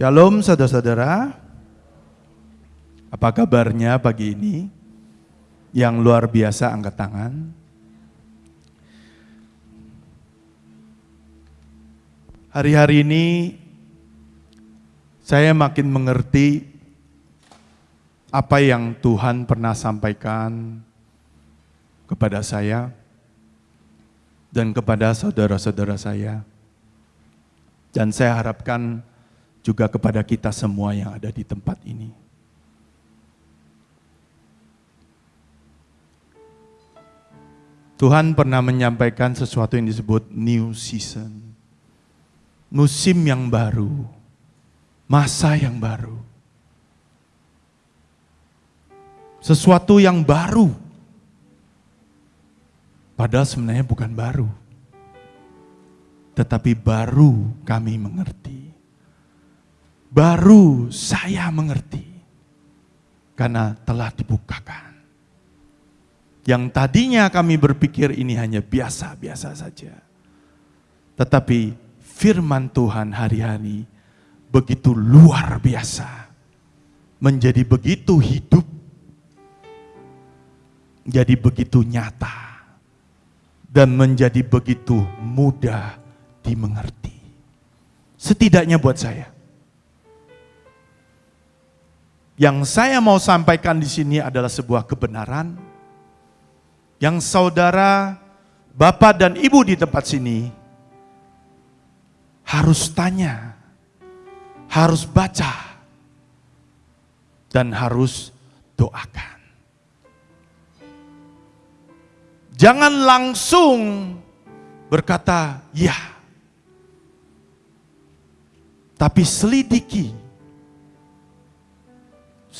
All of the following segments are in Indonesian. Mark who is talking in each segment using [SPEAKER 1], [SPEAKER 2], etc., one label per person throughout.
[SPEAKER 1] Shalom saudara-saudara. Apa kabarnya pagi ini? Yang luar biasa angkat tangan. Hari-hari ini saya makin mengerti apa yang Tuhan pernah sampaikan kepada saya dan kepada saudara-saudara saya. Dan saya harapkan juga kepada kita semua yang ada di tempat ini. Tuhan pernah menyampaikan sesuatu yang disebut new season. Musim yang baru, masa yang baru. Sesuatu yang baru. Padahal sebenarnya bukan baru. Tetapi baru kami mengerti. Baru saya mengerti. Karena telah dibukakan. Yang tadinya kami berpikir ini hanya biasa-biasa saja. Tetapi firman Tuhan hari-hari begitu luar biasa. Menjadi begitu hidup. Jadi begitu nyata. Dan menjadi begitu mudah dimengerti. Setidaknya buat saya. Yang saya mau sampaikan di sini adalah sebuah kebenaran yang saudara, bapak dan ibu di tempat sini harus tanya, harus baca, dan harus doakan. Jangan langsung berkata, "Ya." Tapi selidiki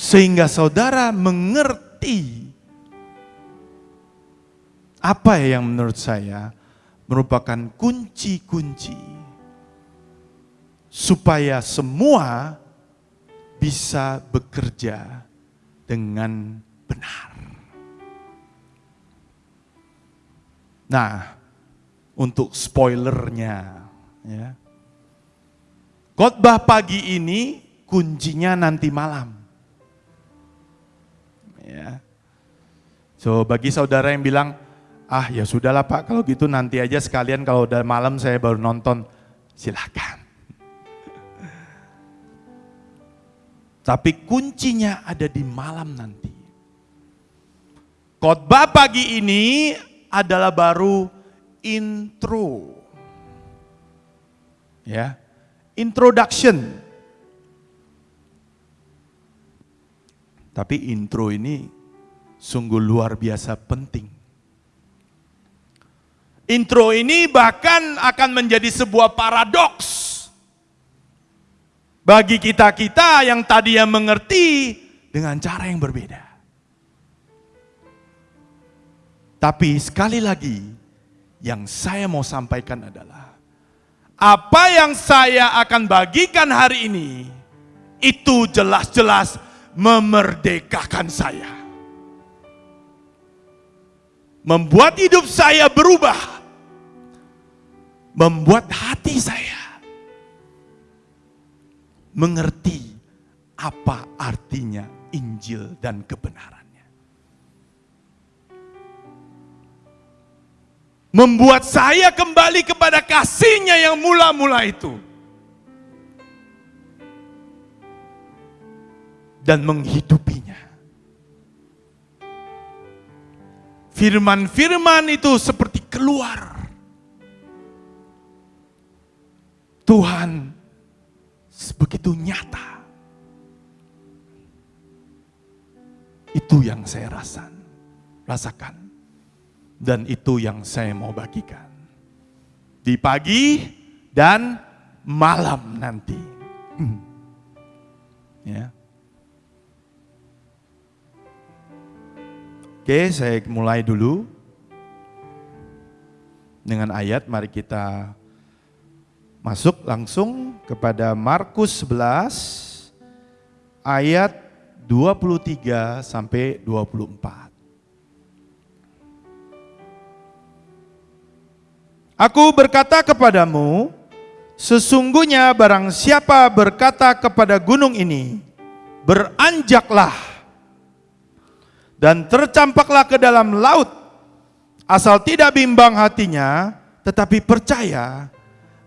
[SPEAKER 1] sehingga saudara mengerti apa yang menurut saya merupakan kunci-kunci supaya semua bisa bekerja dengan benar. Nah, untuk spoilernya, ya. Khotbah pagi ini kuncinya nanti malam. Ya. So bagi saudara yang bilang, ah ya sudahlah Pak, kalau gitu nanti aja sekalian kalau udah malam saya baru nonton, silahkan. Tapi kuncinya ada di malam nanti. Khotbah pagi ini adalah baru intro. Ya. Introduction. Tapi intro ini sungguh luar biasa penting. Intro ini bahkan akan menjadi sebuah paradoks bagi kita-kita yang tadi yang mengerti dengan cara yang berbeda. Tapi sekali lagi, yang saya mau sampaikan adalah apa yang saya akan bagikan hari ini itu jelas-jelas memerdekakan saya. Membuat hidup saya berubah membuat hati saya mengerti apa artinya Injil dan kebenarannya. Membuat saya kembali kepada kasihnya yang mula-mula itu. Dan menghidupinya. Firman-firman itu seperti keluar Tuhan begitu nyata. Itu yang saya rasakan, rasakan. Dan itu yang saya mau bagikan. Di pagi dan malam nanti. Hmm. Ya. Oke, saya mulai dulu dengan ayat. Mari kita Masuk langsung kepada Markus 11 ayat 23 sampai 24. Aku berkata kepadamu, Sesungguhnya barang siapa berkata kepada gunung ini, beranjaklah dan tercampaklah ke dalam laut, asal tidak bimbang hatinya, tetapi percaya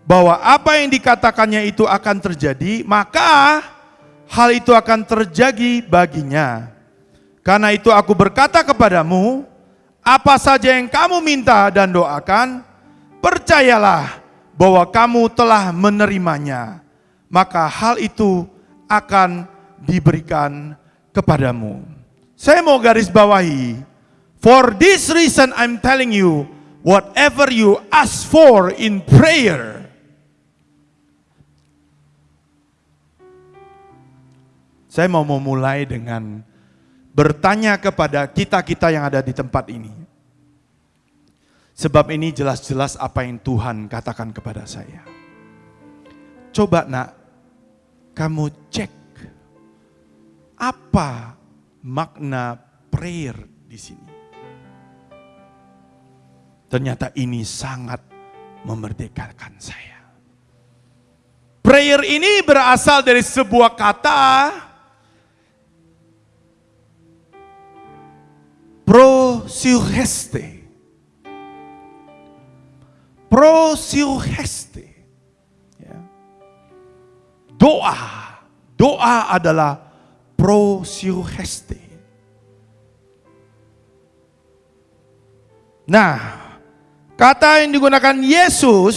[SPEAKER 1] bahwa apa yang dikatakannya itu akan terjadi, maka hal itu akan terjadi baginya. Karena itu aku berkata kepadamu, apa saja yang kamu minta dan doakan, percayalah bahwa kamu telah menerimanya, maka hal itu akan diberikan kepadamu. Saya mau garis bawahi, for this reason I'm telling you, whatever you ask for in prayer, Saya mau memulai dengan bertanya kepada kita-kita yang ada di tempat ini. Sebab ini jelas-jelas apa yang Tuhan katakan kepada saya. Coba nak, kamu cek apa makna prayer di sini. Ternyata ini sangat memerdekakan saya. Prayer ini berasal dari sebuah kata prosilheste prosilheste. Ya. Doa, doa adalah prosilheste. Nah, kata yang digunakan Yesus,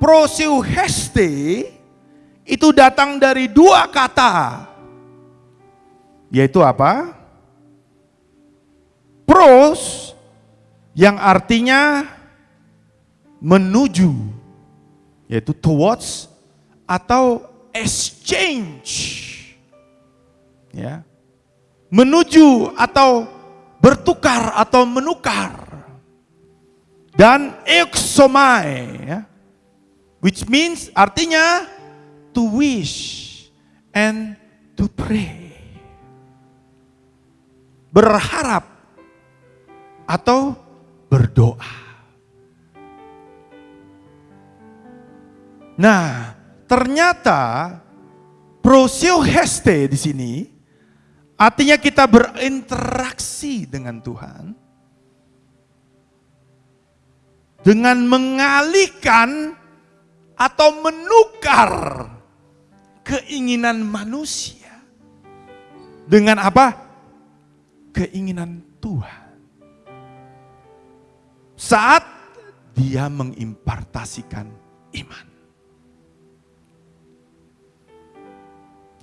[SPEAKER 1] prosilheste, itu datang dari dua kata. Yaitu apa? Pros, yang artinya menuju yaitu towards atau exchange ya. Menuju atau bertukar atau menukar. Dan exomai ya. Which means artinya to wish and to pray. Berharap atau berdoa. Nah, ternyata prosioheste di sini artinya kita berinteraksi dengan Tuhan dengan mengalihkan atau menukar keinginan manusia dengan apa? Keinginan Tuhan. Saat dia mengimpartasikan iman.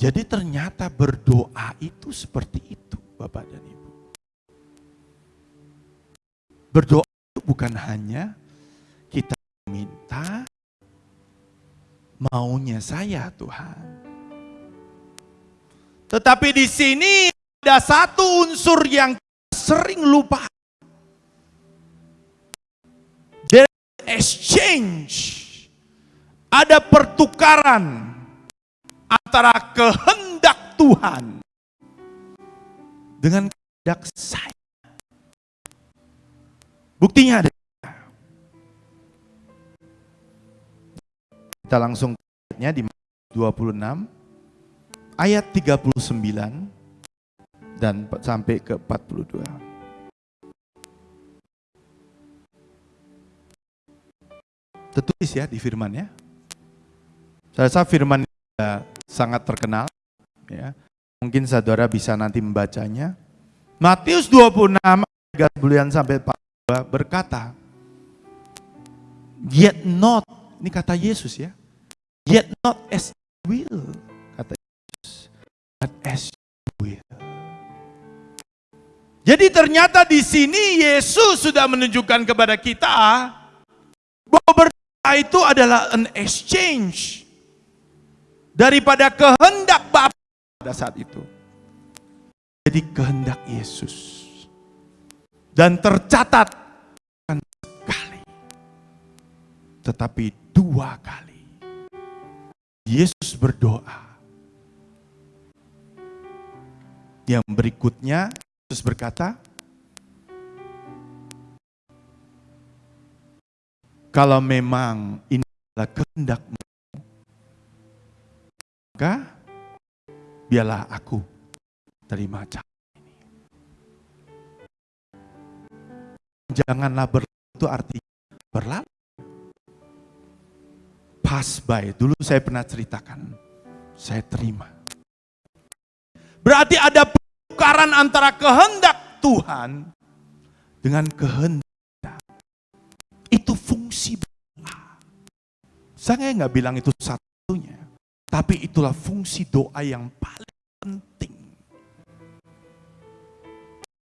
[SPEAKER 1] Jadi ternyata berdoa itu seperti itu Bapak dan Ibu. Berdoa itu bukan hanya kita minta maunya saya Tuhan. Tetapi di sini ada satu unsur yang sering lupa. There exchange. Ada pertukaran antara kehendak Tuhan dengan kehendak saya. Buktinya ada. Kita langsung lihatnya di 26 ayat 39 dan sampai ke 42. Tertulis ya di firman ya. Saya rasa firman sangat terkenal. Ya. Mungkin saudara bisa nanti membacanya. Matius 26 ayat bulan sampai 42 berkata, Yet not, ini kata Yesus ya, Yet not as will, kata Yesus, but as will. Jadi ternyata di sini Yesus sudah menunjukkan kepada kita bahwa berdoa itu adalah an exchange daripada kehendak Bapa pada saat itu. Jadi kehendak Yesus. Dan tercatat sekali. Tetapi dua kali. Yesus berdoa. Yang berikutnya Yesus berkata, kalau memang ini adalah kehendak suka, biarlah aku terima cara ini. Janganlah berlalu itu artinya berlalu. Pass by, dulu saya pernah ceritakan, saya terima. Berarti ada pertukaran antara kehendak Tuhan dengan kehendak. Itu fungsi doa. Saya nggak bilang itu satunya, tapi itulah fungsi doa yang paling penting.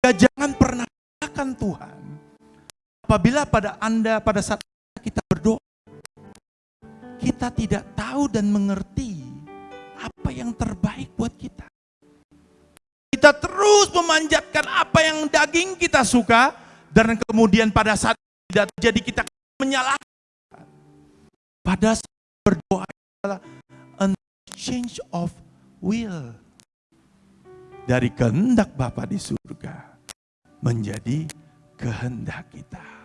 [SPEAKER 1] Ya, jangan pernah katakan Tuhan, apabila pada Anda pada saat kita berdoa, kita tidak tahu dan mengerti apa yang terbaik buat kita. Kita terus memanjatkan apa yang daging kita suka, dan kemudian pada saat tidak terjadi kita menyalahkan. Pada saat berdoa change of will. Dari kehendak Bapa di surga menjadi kehendak kita.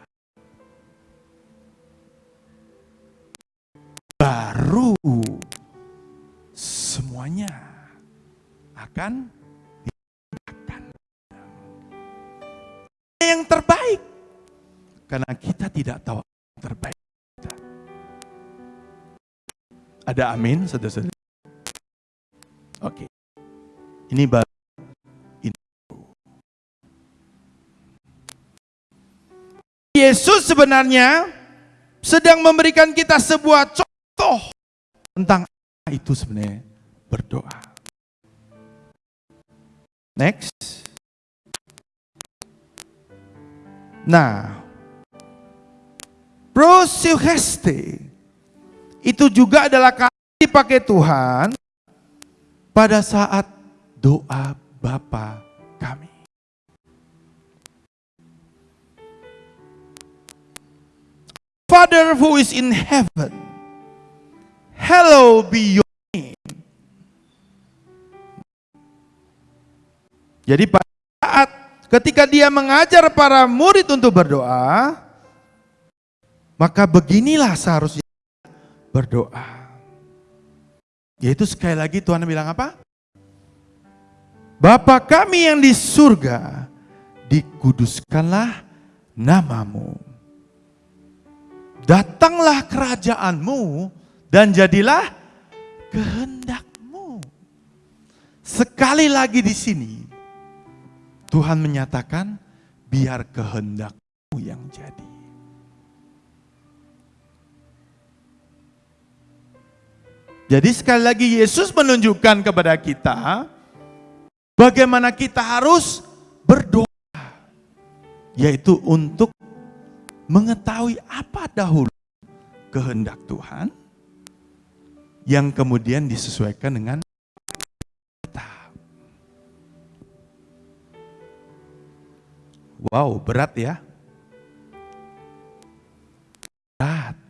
[SPEAKER 1] baru semuanya akan dilakukan. Yang terbaik. Karena kita tidak tahu yang terbaik. Ada amin, saudara-saudara? Oke. Ini baru Yesus sebenarnya sedang memberikan kita sebuah contoh tentang apa itu sebenarnya berdoa. Next. Nah, prosuheste itu juga adalah kata dipakai Tuhan pada saat doa Bapa kami. Father who is in heaven Hello be your name. Jadi pada saat ketika dia mengajar para murid untuk berdoa, maka beginilah seharusnya berdoa. Yaitu sekali lagi Tuhan bilang apa? Bapa kami yang di surga, dikuduskanlah namamu. Datanglah kerajaanmu, dan jadilah kehendakmu. Sekali lagi di sini, Tuhan menyatakan, biar kehendakmu yang jadi. Jadi sekali lagi Yesus menunjukkan kepada kita, bagaimana kita harus berdoa. Yaitu untuk mengetahui apa dahulu kehendak Tuhan, yang kemudian disesuaikan dengan kita. Wow, berat ya. Berat.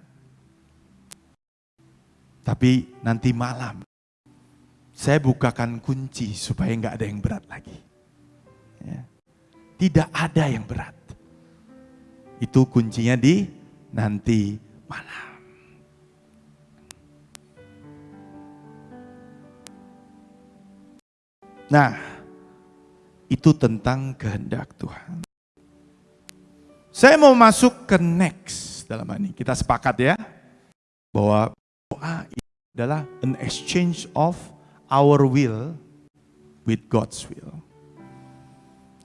[SPEAKER 1] Tapi nanti malam saya bukakan kunci supaya nggak ada yang berat lagi. Ya. Tidak ada yang berat. Itu kuncinya di nanti malam. Nah, itu tentang kehendak Tuhan. Saya mau masuk ke next dalam ini. Kita sepakat ya, bahwa doa adalah an exchange of our will with God's will.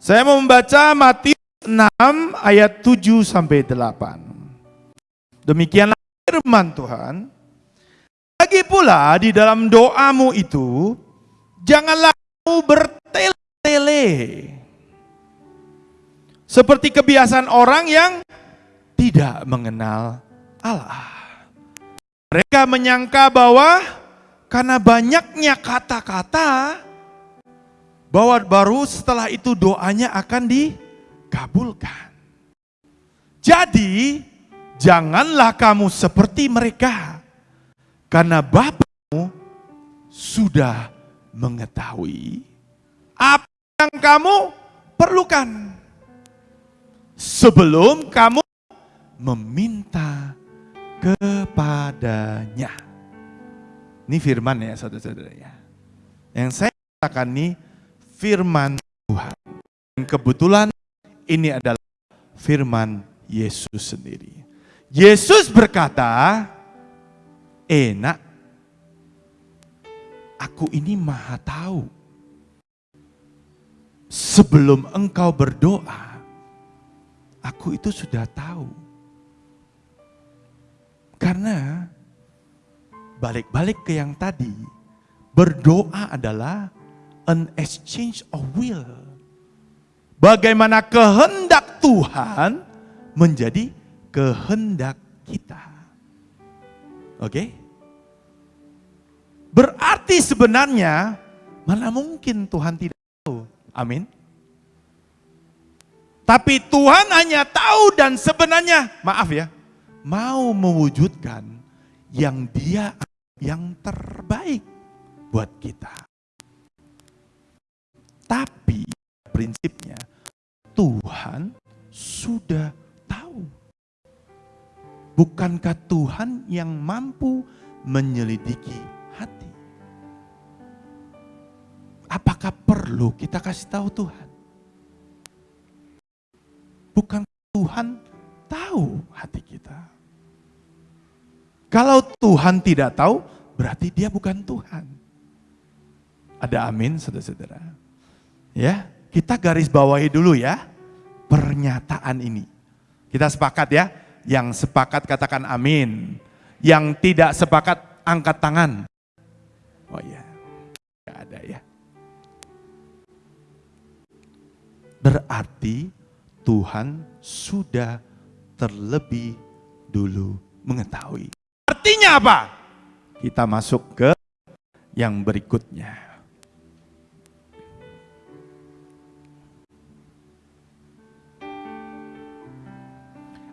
[SPEAKER 1] Saya mau membaca Matius 6 ayat 7 sampai 8. Demikianlah firman Tuhan. Lagi pula di dalam doamu itu, janganlah bertele-tele. Seperti kebiasaan orang yang tidak mengenal Allah. Mereka menyangka bahwa karena banyaknya kata-kata, bahwa baru setelah itu doanya akan dikabulkan. Jadi, janganlah kamu seperti mereka, karena Bapamu sudah mengetahui apa yang kamu perlukan sebelum kamu meminta kepadanya. Ini firman ya saudara-saudara ya. Yang saya katakan ini firman Tuhan. Dan kebetulan ini adalah firman Yesus sendiri. Yesus berkata, enak, aku ini maha tahu. Sebelum engkau berdoa, aku itu sudah tahu. Karena balik-balik ke yang tadi, berdoa adalah an exchange of will. Bagaimana kehendak Tuhan menjadi kehendak kita. Oke? Berarti sebenarnya mana mungkin Tuhan tidak tahu. Amin. Tapi Tuhan hanya tahu dan sebenarnya, maaf ya, mau mewujudkan yang dia yang terbaik buat kita. Tapi prinsipnya Tuhan sudah tahu. Bukankah Tuhan yang mampu menyelidiki hati? Apakah perlu kita kasih tahu Tuhan? Bukan Tuhan tahu hati kita. Kalau Tuhan tidak tahu, berarti dia bukan Tuhan. Ada amin, saudara-saudara. Ya, kita garis bawahi dulu ya pernyataan ini. Kita sepakat ya, yang sepakat katakan amin. Yang tidak sepakat angkat tangan. Oh iya, gak ada ya. Berarti Tuhan sudah terlebih dulu mengetahui. Artinya apa? Kita masuk ke yang berikutnya.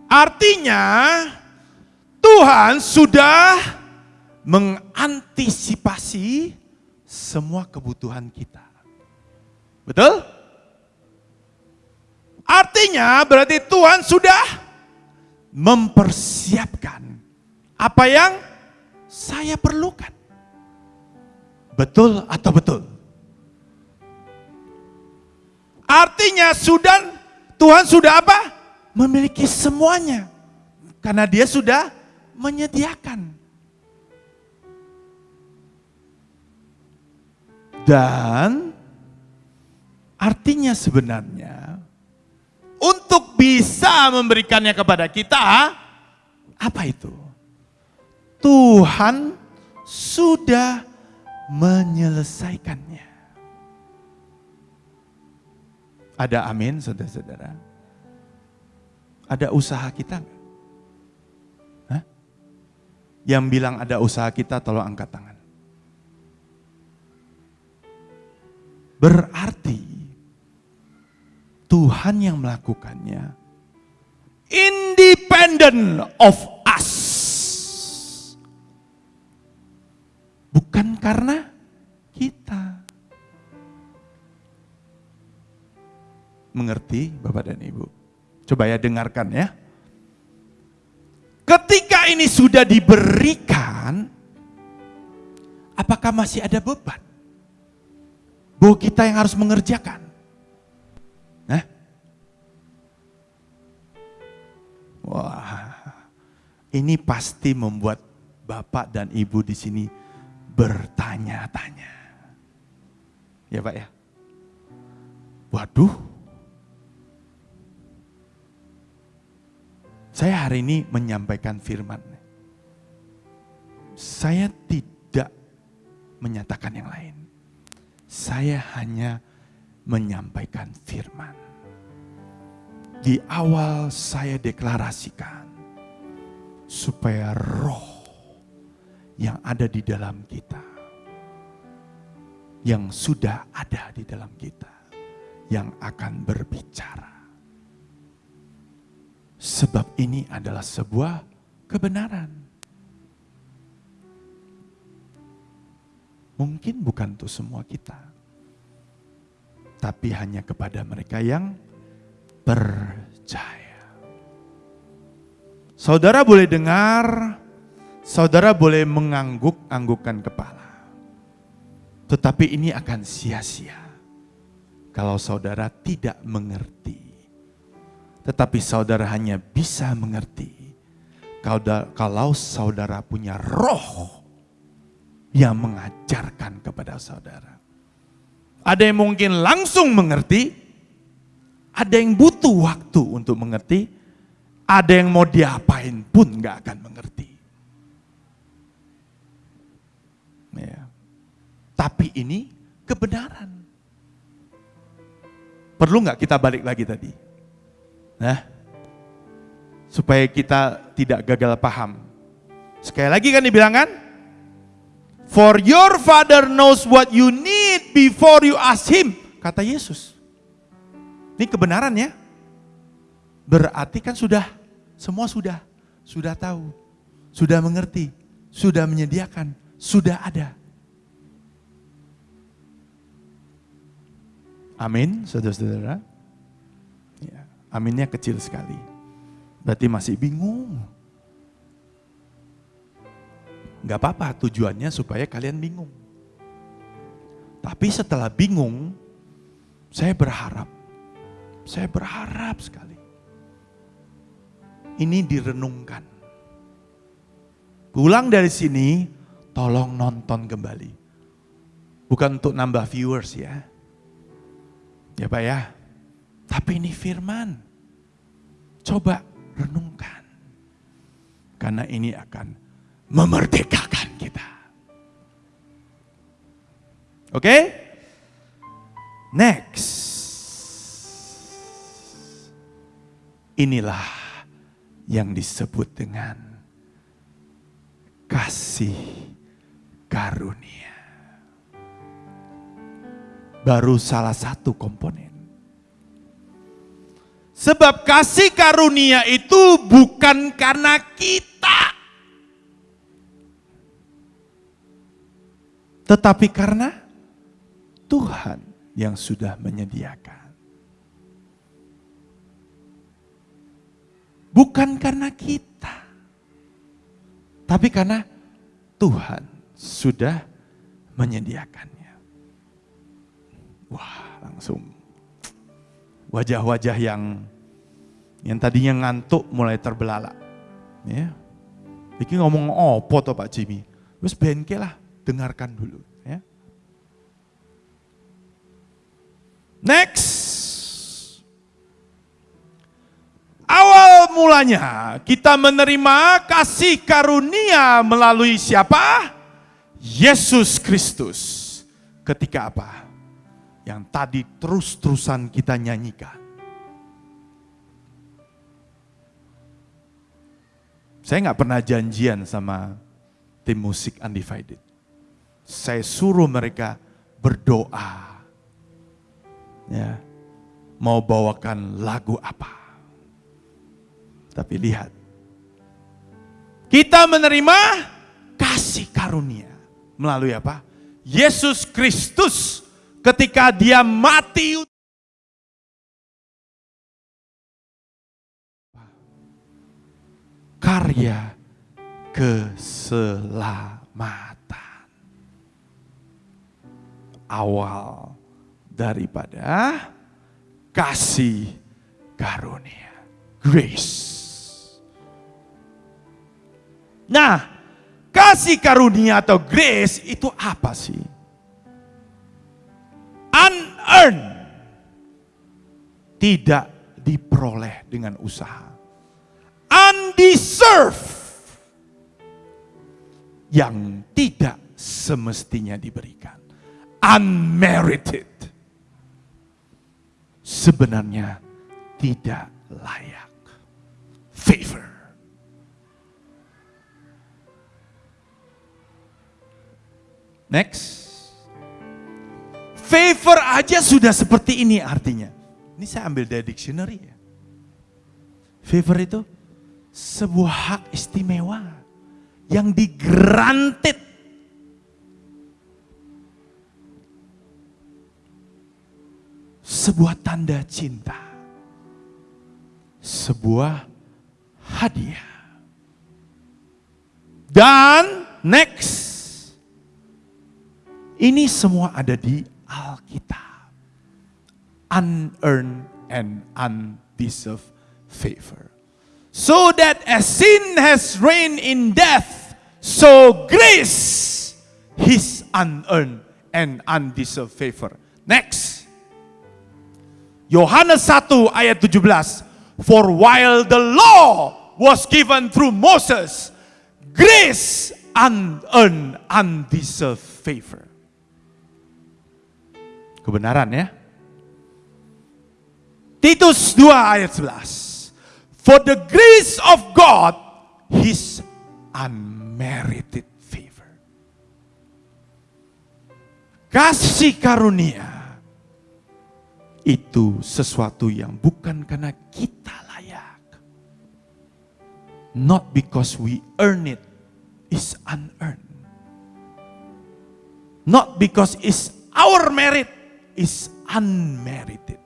[SPEAKER 1] Artinya Tuhan sudah mengantisipasi semua kebutuhan kita. Betul? Artinya berarti Tuhan sudah mempersiapkan apa yang saya perlukan. Betul atau betul? Artinya sudah Tuhan sudah apa? Memiliki semuanya. Karena dia sudah menyediakan. Dan artinya sebenarnya untuk bisa memberikannya kepada kita, apa itu? Tuhan sudah menyelesaikannya. Ada amin saudara-saudara? Ada usaha kita nggak? Yang bilang ada usaha kita tolong angkat tangan. Berarti Tuhan yang melakukannya independent of Bukan karena kita. Mengerti Bapak dan Ibu? Coba ya dengarkan ya. Ketika ini sudah diberikan, apakah masih ada beban? Bahwa kita yang harus mengerjakan. Nah, wah, ini pasti membuat bapak dan ibu di sini bertanya-tanya. Ya Pak ya? Waduh, saya hari ini menyampaikan firman. Saya tidak menyatakan yang lain. Saya hanya menyampaikan firman. Di awal saya deklarasikan supaya roh yang ada di dalam kita, yang sudah ada di dalam kita, yang akan berbicara. Sebab ini adalah sebuah kebenaran. Mungkin bukan untuk semua kita, tapi hanya kepada mereka yang percaya. Saudara boleh dengar Saudara boleh mengangguk-anggukkan kepala. Tetapi ini akan sia-sia kalau saudara tidak mengerti. Tetapi saudara hanya bisa mengerti kalau saudara punya roh yang mengajarkan kepada saudara. Ada yang mungkin langsung mengerti, ada yang butuh waktu untuk mengerti, ada yang mau diapain pun nggak akan mengerti. Ya. Tapi ini kebenaran. Perlu nggak kita balik lagi tadi? Nah, supaya kita tidak gagal paham. Sekali lagi kan dibilang kan? For your father knows what you need before you ask him. Kata Yesus. Ini kebenaran ya. Berarti kan sudah, semua sudah. Sudah tahu, sudah mengerti, sudah menyediakan, sudah ada. Amin, saudara-saudara. Ya, aminnya kecil sekali. Berarti masih bingung. Gak apa-apa, tujuannya supaya kalian bingung. Tapi setelah bingung, saya berharap, saya berharap sekali. Ini direnungkan. Pulang dari sini, tolong nonton kembali. Bukan untuk nambah viewers ya. Ya Pak ya. Tapi ini firman. Coba renungkan. Karena ini akan memerdekakan kita. Oke? Okay? Next. Inilah yang disebut dengan kasih karunia. Baru salah satu komponen. Sebab kasih karunia itu bukan karena kita. Tetapi karena Tuhan yang sudah menyediakan. Bukan karena kita. Tapi karena Tuhan sudah menyediakannya. Wah, langsung wajah-wajah yang yang tadinya ngantuk mulai terbelalak. Ya. Iki ngomong opo to Pak Jimmy? Wes bengke lah, dengarkan dulu. Ya. Next. Awal mulanya kita menerima kasih karunia melalui siapa? Yesus Kristus. Ketika apa? Yang tadi terus-terusan kita nyanyikan. Saya nggak pernah janjian sama tim musik Undivided. Saya suruh mereka berdoa. Ya, mau bawakan lagu apa. Tapi lihat, kita menerima kasih karunia melalui apa? Yesus Kristus ketika dia mati karya keselamatan awal daripada kasih karunia grace Nah, kasih karunia atau grace itu apa sih? Unearned. Tidak diperoleh dengan usaha. Undeserved. Yang tidak semestinya diberikan. Unmerited. Sebenarnya tidak layak. Favor. Next. Favor aja sudah seperti ini artinya. Ini saya ambil dari dictionary ya. Favor itu sebuah hak istimewa yang digranted sebuah tanda cinta, sebuah hadiah. Dan next. Ini semua ada di Alkitab. Unearned and undeserved favor. So that as sin has reigned in death, so grace, his unearned and undeserved favor. Next. Yohanes 1 ayat 17. For while the law was given through Moses, grace unearned, undeserved favor. Kebenaran ya. Titus 2 ayat 11. For the grace of God, His unmerited favor. Kasih karunia itu sesuatu yang bukan karena kita layak. Not because we earn it, is unearned. Not because it's our merit, is unmerited.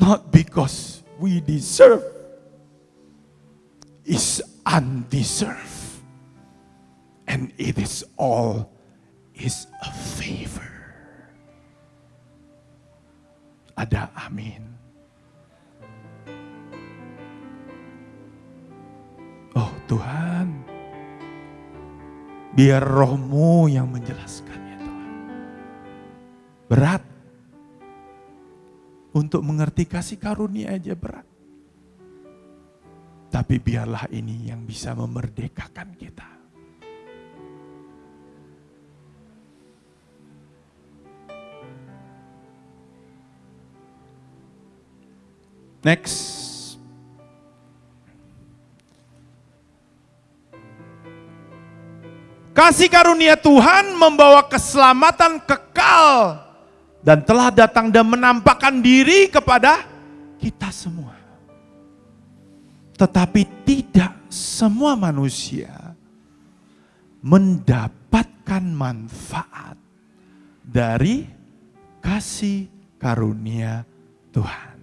[SPEAKER 1] Not because we deserve, is undeserved. And it is all is a favor. Ada amin. Oh Tuhan, biar rohmu yang menjelaskannya Tuhan. Berat. Untuk mengerti kasih karunia aja berat. Tapi biarlah ini yang bisa memerdekakan kita. Next. Kasih karunia Tuhan membawa keselamatan kekal dan telah datang dan menampakkan diri kepada kita semua. Tetapi tidak semua manusia mendapatkan manfaat dari kasih karunia Tuhan.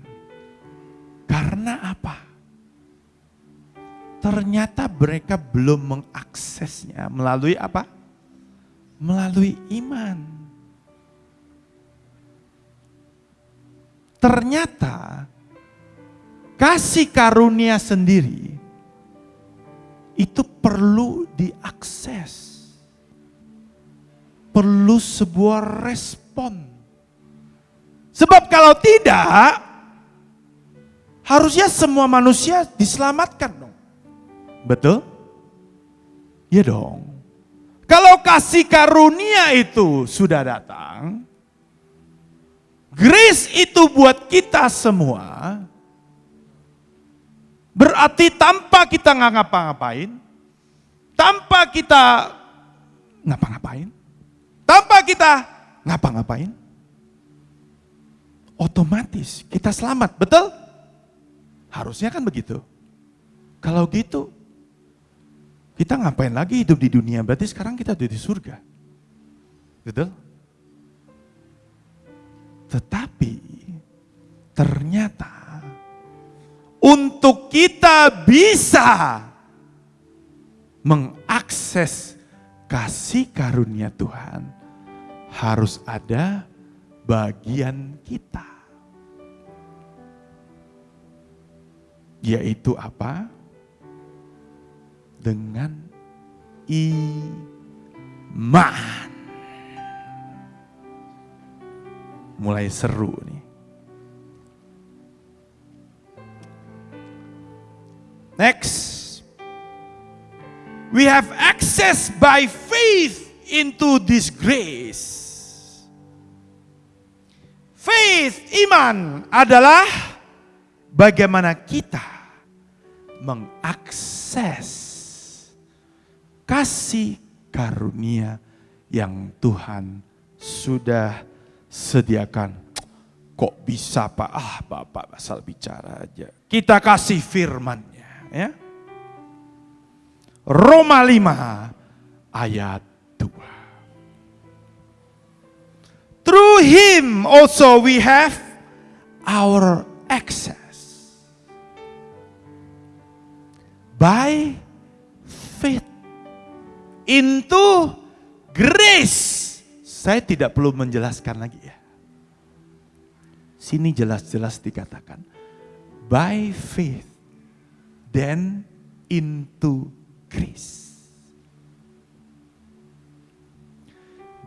[SPEAKER 1] Karena apa? Ternyata mereka belum mengaksesnya melalui apa? Melalui iman. Ternyata kasih karunia sendiri itu perlu diakses. Perlu sebuah respon. Sebab kalau tidak, harusnya semua manusia diselamatkan dong. Betul? Ya dong. Kalau kasih karunia itu sudah datang, grace itu buat kita semua, berarti tanpa kita nggak ngapa-ngapain, tanpa kita ngapa-ngapain, tanpa kita ngapa-ngapain, otomatis kita selamat, betul? Harusnya kan begitu. Kalau gitu, kita ngapain lagi hidup di dunia? Berarti sekarang kita ada di surga. Betul? Tetapi ternyata untuk kita bisa mengakses kasih karunia Tuhan harus ada bagian kita. Yaitu apa? dengan iman. Mulai seru nih. Next. We have access by faith into this grace. Faith, iman adalah bagaimana kita mengakses kasih karunia yang Tuhan sudah sediakan. Kok bisa Pak? Ah Bapak asal bicara aja. Kita kasih firmannya ya. Roma 5 ayat 2. Through him also we have our access. By faith into grace. Saya tidak perlu menjelaskan lagi ya. Sini jelas-jelas dikatakan. By faith, then into grace.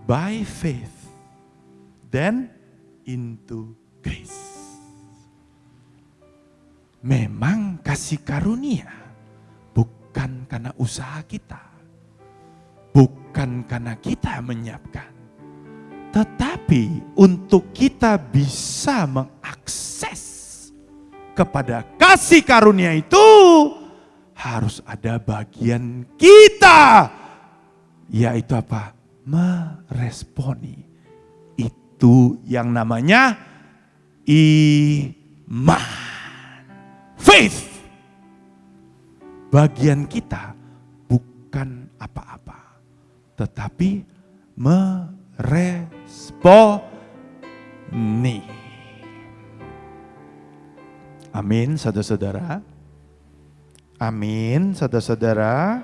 [SPEAKER 1] By faith, then into grace. Memang kasih karunia bukan karena usaha kita. Bukan karena kita menyiapkan. Tetapi untuk kita bisa mengakses kepada kasih karunia itu harus ada bagian kita yaitu apa? meresponi. Itu yang namanya iman. Faith. Bagian kita bukan apa-apa, tetapi meresponi. Amin, saudara-saudara. Amin, saudara-saudara.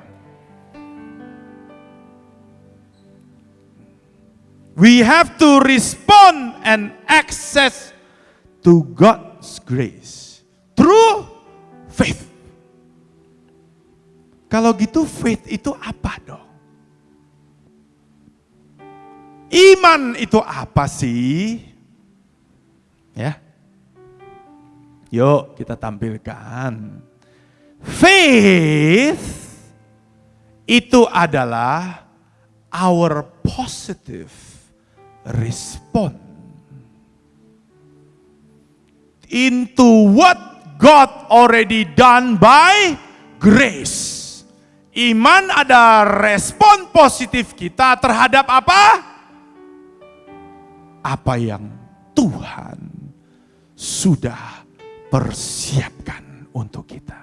[SPEAKER 1] We have to respond and access to God's grace through faith. Kalau gitu faith itu apa dong? Iman itu apa sih? Ya. Yuk kita tampilkan. Faith itu adalah our positive respond into what God already done by grace. Iman ada respon positif kita terhadap apa? Apa yang Tuhan sudah persiapkan untuk kita.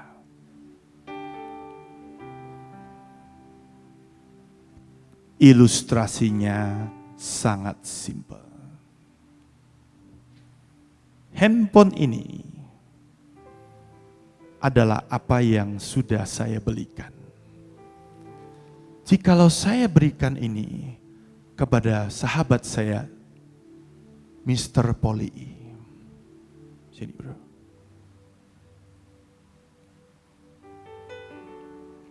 [SPEAKER 1] Ilustrasinya sangat simpel. Handphone ini adalah apa yang sudah saya belikan. Jikalau saya berikan ini kepada sahabat saya, Mr. Poli. Sini bro.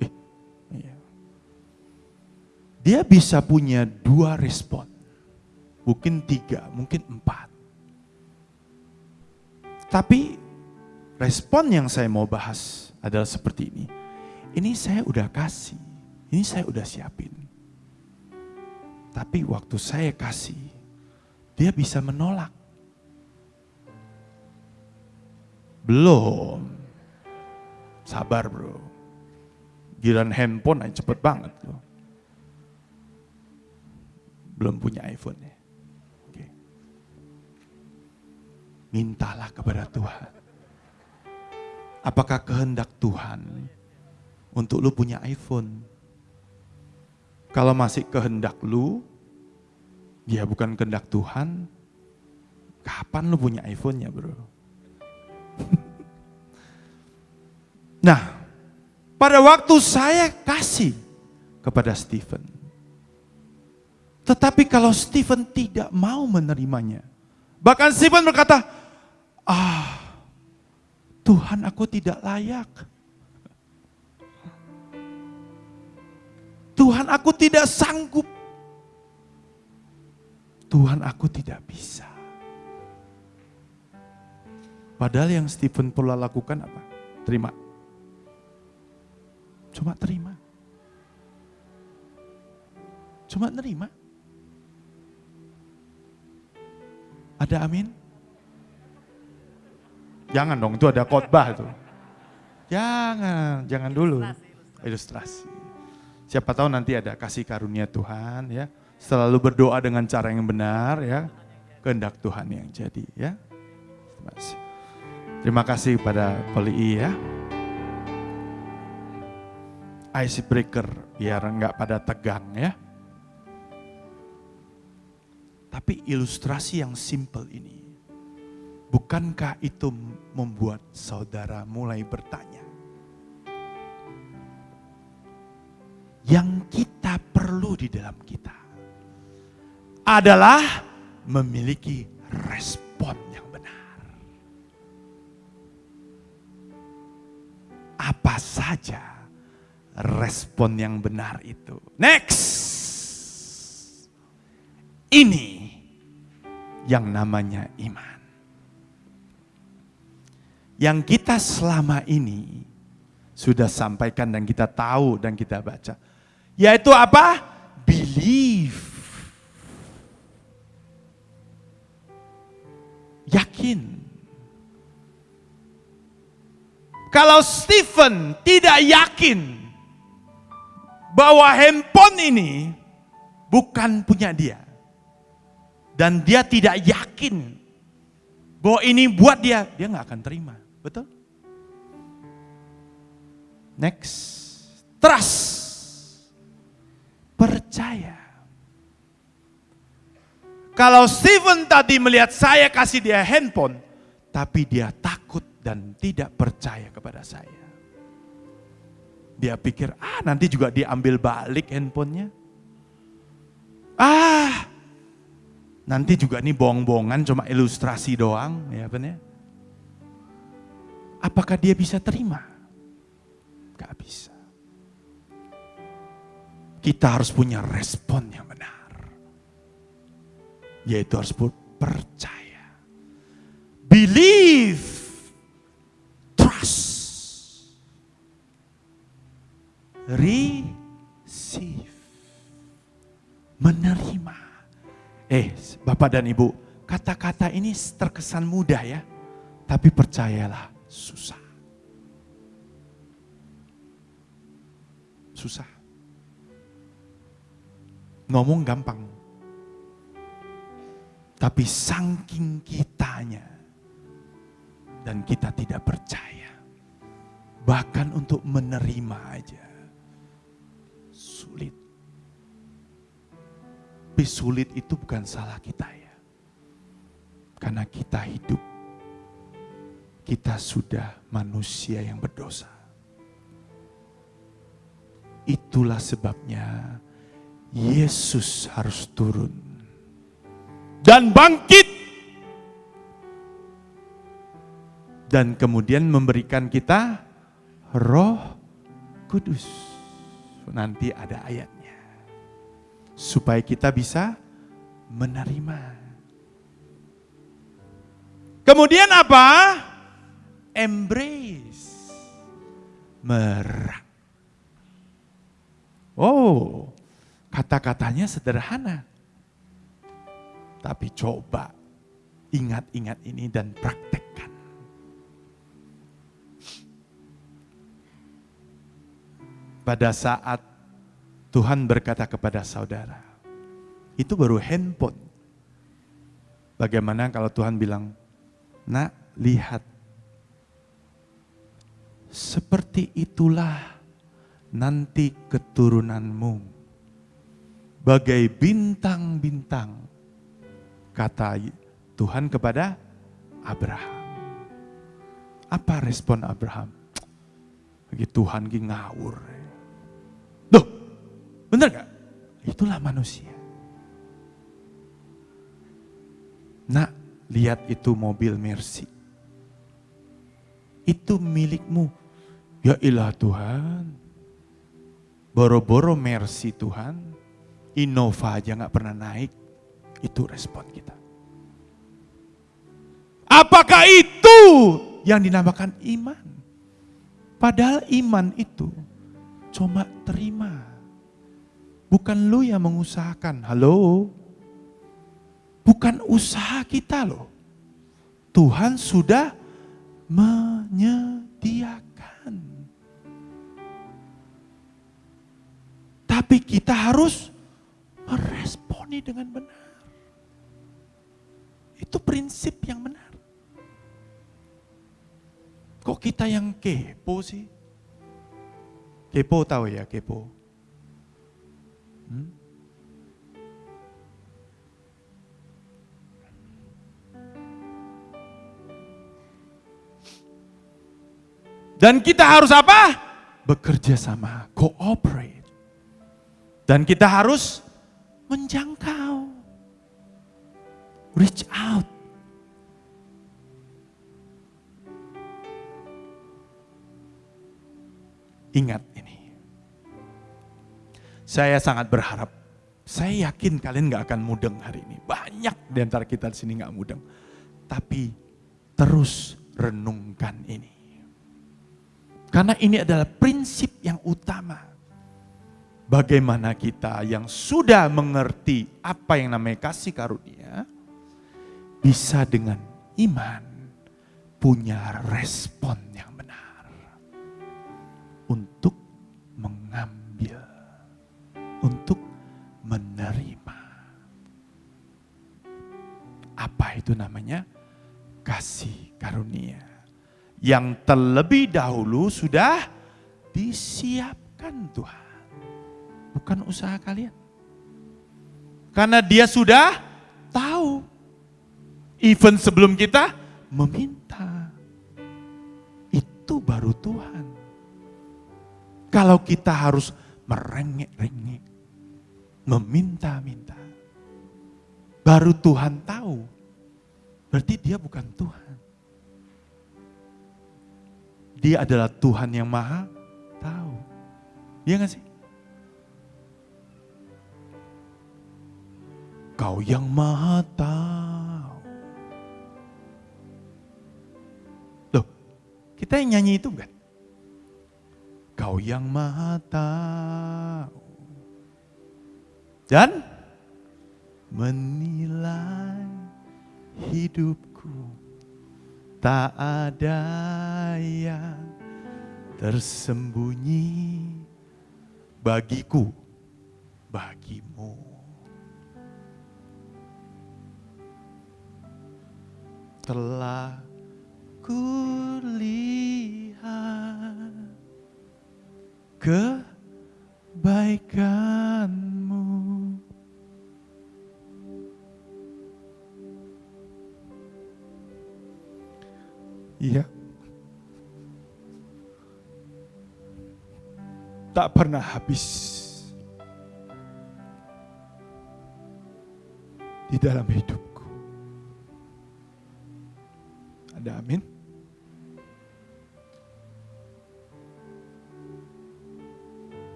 [SPEAKER 1] Eh, iya. Dia bisa punya dua respon mungkin tiga, mungkin empat. Tapi respon yang saya mau bahas adalah seperti ini. Ini saya udah kasih, ini saya udah siapin. Tapi waktu saya kasih, dia bisa menolak. Belum. Sabar bro. Giran handphone aja cepet banget loh. Belum punya iPhone ya. mintalah kepada Tuhan. Apakah kehendak Tuhan untuk lu punya iPhone? Kalau masih kehendak lu, ya bukan kehendak Tuhan, kapan lu punya iPhone-nya bro? nah, pada waktu saya kasih kepada Stephen, tetapi kalau Stephen tidak mau menerimanya, bahkan Stephen berkata, Ah, Tuhan aku tidak layak. Tuhan aku tidak sanggup. Tuhan aku tidak bisa. Padahal yang Stephen perlu lakukan apa? Terima. Cuma terima. Cuma terima. Ada amin? Jangan dong, itu ada khotbah tuh. Jangan, jangan dulu. Ilustrasi. Siapa tahu nanti ada kasih karunia Tuhan ya. Selalu berdoa dengan cara yang benar ya. Kehendak Tuhan yang jadi ya. Terima kasih. Terima kasih pada Poli ya. Ice breaker biar enggak pada tegang ya. Tapi ilustrasi yang simple ini Bukankah itu membuat saudara mulai bertanya? yang kita perlu di dalam kita adalah memiliki respon yang benar. Apa saja respon yang benar itu? Next. Ini yang namanya iman. Yang kita selama ini sudah sampaikan dan kita tahu dan kita baca. Yaitu apa? Believe. Yakin. Kalau Stephen tidak yakin bahwa handphone ini bukan punya dia. Dan dia tidak yakin bahwa ini buat dia, dia nggak akan terima. Betul? Next. Trust. Percaya. Kalau Stephen tadi melihat saya kasih dia handphone, tapi dia takut dan tidak percaya kepada saya. Dia pikir, ah nanti juga diambil balik handphonenya. Ah, nanti juga ini bohong-bohongan cuma ilustrasi doang, ya benar? Apakah dia bisa terima? Gak bisa. Kita harus punya respon yang benar. Yaitu harus percaya. Believe. Trust. Receive. Menerima. Eh, Bapak dan Ibu, kata-kata ini terkesan mudah ya. Tapi percayalah, susah. Susah. Ngomong gampang. Tapi saking kitanya dan kita tidak percaya. Bahkan untuk menerima aja sulit. Tapi sulit itu bukan salah kita ya. Karena kita hidup kita sudah manusia yang berdosa. Itulah sebabnya Yesus harus turun dan bangkit dan kemudian memberikan kita Roh Kudus. Nanti ada ayatnya. Supaya kita bisa menerima. Kemudian apa? embrace. Merak. Oh, kata-katanya sederhana. Tapi coba ingat-ingat ini dan praktekkan. Pada saat Tuhan berkata kepada saudara, itu baru handphone. Bagaimana kalau Tuhan bilang, nak lihat seperti itulah nanti keturunanmu. Bagai bintang-bintang, kata Tuhan kepada Abraham. Apa respon Abraham? Bagi Tuhan ki ngawur. Duh, bener gak? Itulah manusia. Nak, lihat itu mobil Mercy. Itu milikmu Ya ilah Tuhan, boro-boro mercy Tuhan, Innova aja gak pernah naik, itu respon kita. Apakah itu yang dinamakan iman? Padahal iman itu cuma terima. Bukan lu yang mengusahakan, halo? Bukan usaha kita loh. Tuhan sudah menyediakan. Tapi kita harus meresponi dengan benar. Itu prinsip yang benar. Kok kita yang kepo sih? Kepo tahu ya, kepo. Hmm? Dan kita harus apa? Bekerja sama, cooperate. Dan kita harus menjangkau. Reach out. Ingat ini. Saya sangat berharap, saya yakin kalian gak akan mudeng hari ini. Banyak di antara kita di sini gak mudeng. Tapi terus renungkan ini. Karena ini adalah prinsip yang utama. Bagaimana kita yang sudah mengerti apa yang namanya kasih karunia, bisa dengan iman punya respon yang benar untuk mengambil, untuk menerima. Apa itu namanya? Kasih karunia. Yang terlebih dahulu sudah disiapkan Tuhan. Bukan usaha kalian. Karena dia sudah tahu Even sebelum kita meminta. Itu baru Tuhan. Kalau kita harus merengek-rengek, meminta-minta, baru Tuhan tahu. Berarti dia bukan Tuhan. Dia adalah Tuhan yang maha tahu. Iya gak sih? Kau yang maha tahu. Kita yang nyanyi itu kan? Kau yang maha tahu. Dan menilai hidupku tak ada yang tersembunyi bagiku, bagimu. Telah habis. Di dalam hidupku. Ada amin?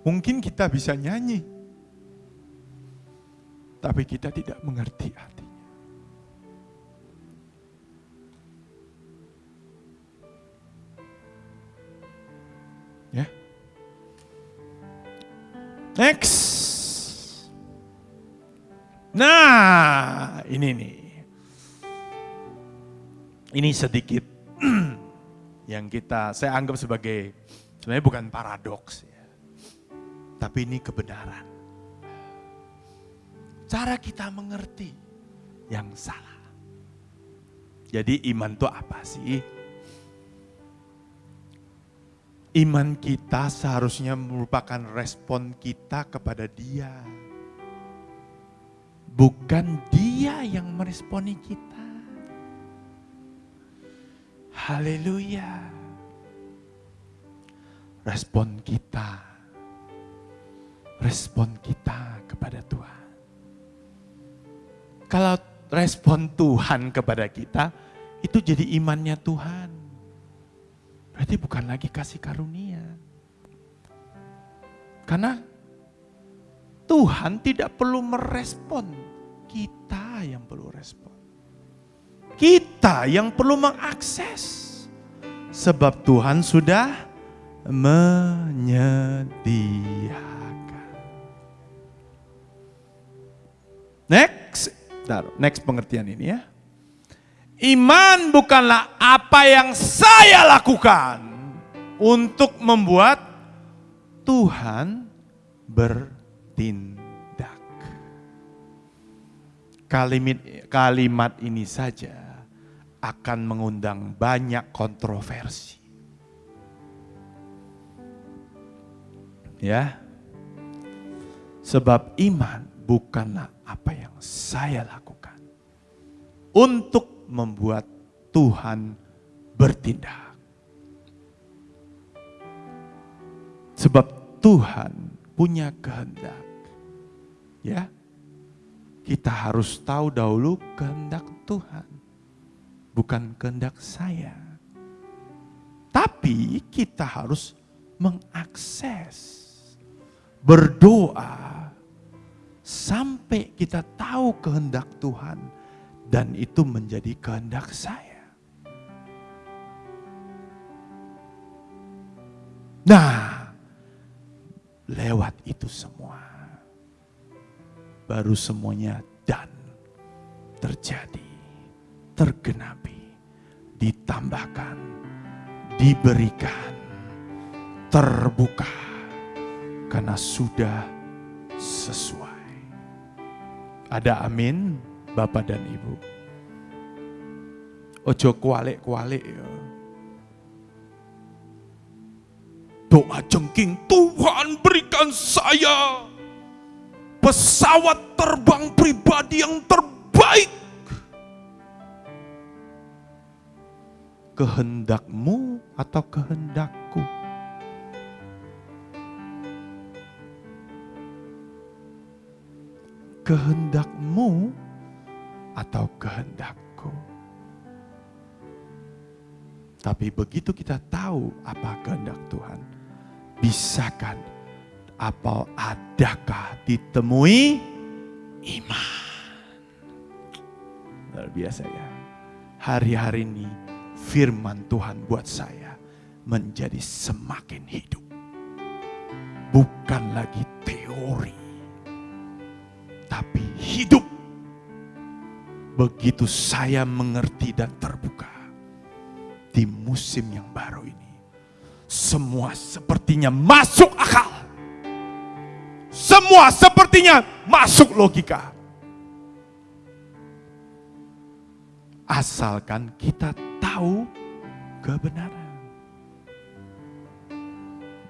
[SPEAKER 1] Mungkin kita bisa nyanyi, tapi kita tidak mengerti artinya. Ini sedikit yang kita saya anggap sebagai sebenarnya bukan paradoks tapi ini kebenaran. Cara kita mengerti yang salah. Jadi iman itu apa sih? Iman kita seharusnya merupakan respon kita kepada dia. Bukan dia yang meresponi kita. Haleluya. Respon kita respon kita kepada Tuhan. Kalau respon Tuhan kepada kita, itu jadi imannya Tuhan. Berarti bukan lagi kasih karunia. Karena Tuhan tidak perlu merespon, kita yang perlu respon. Kita yang perlu mengakses. Sebab Tuhan sudah menyediakan. Next, next pengertian ini ya. Iman bukanlah apa yang saya lakukan untuk membuat Tuhan bertindak. Kalimat, kalimat ini saja akan mengundang banyak kontroversi. Ya. Sebab iman bukanlah apa yang saya lakukan untuk membuat Tuhan bertindak. Sebab Tuhan punya kehendak. Ya. Kita harus tahu dahulu kehendak Tuhan. Bukan kehendak saya. Tapi kita harus mengakses, berdoa, sampai kita tahu kehendak Tuhan dan itu menjadi kehendak saya. Nah, lewat itu semua baru semuanya dan terjadi, tergenapi, ditambahkan, diberikan, terbuka karena sudah sesuai. Ada amin, Bapak dan Ibu. Ojo kualik-kualik ya. Doa jengking, Tuhan berikan saya pesawat terbang pribadi yang terbaik. Kehendakmu atau kehendakku? kehendakmu atau kehendakku. Tapi begitu kita tahu apa kehendak Tuhan, bisakah apa adakah ditemui iman? Luar biasa ya. Hari-hari ini firman Tuhan buat saya menjadi semakin hidup. Bukan lagi teori tapi hidup. Begitu saya mengerti dan terbuka di musim yang baru ini, semua sepertinya masuk akal. Semua sepertinya masuk logika. Asalkan kita tahu kebenaran.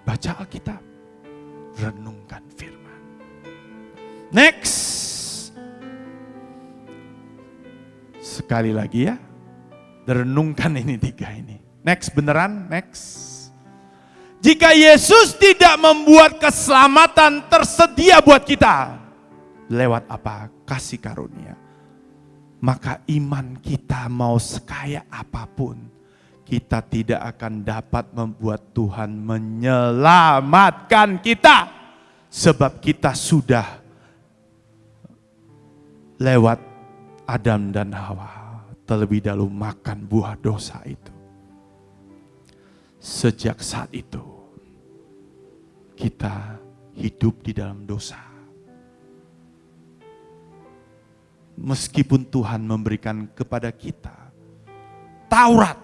[SPEAKER 1] Baca Alkitab, renungkan firman. Next. Sekali lagi ya. Renungkan ini tiga ini. Next beneran, next. Jika Yesus tidak membuat keselamatan tersedia buat kita. Lewat apa? Kasih karunia. Maka iman kita mau sekaya apa pun. Kita tidak akan dapat membuat Tuhan menyelamatkan kita. Sebab kita sudah lewat Adam dan Hawa terlebih dahulu makan buah dosa itu. Sejak saat itu, kita hidup di dalam dosa. Meskipun Tuhan memberikan kepada kita Taurat,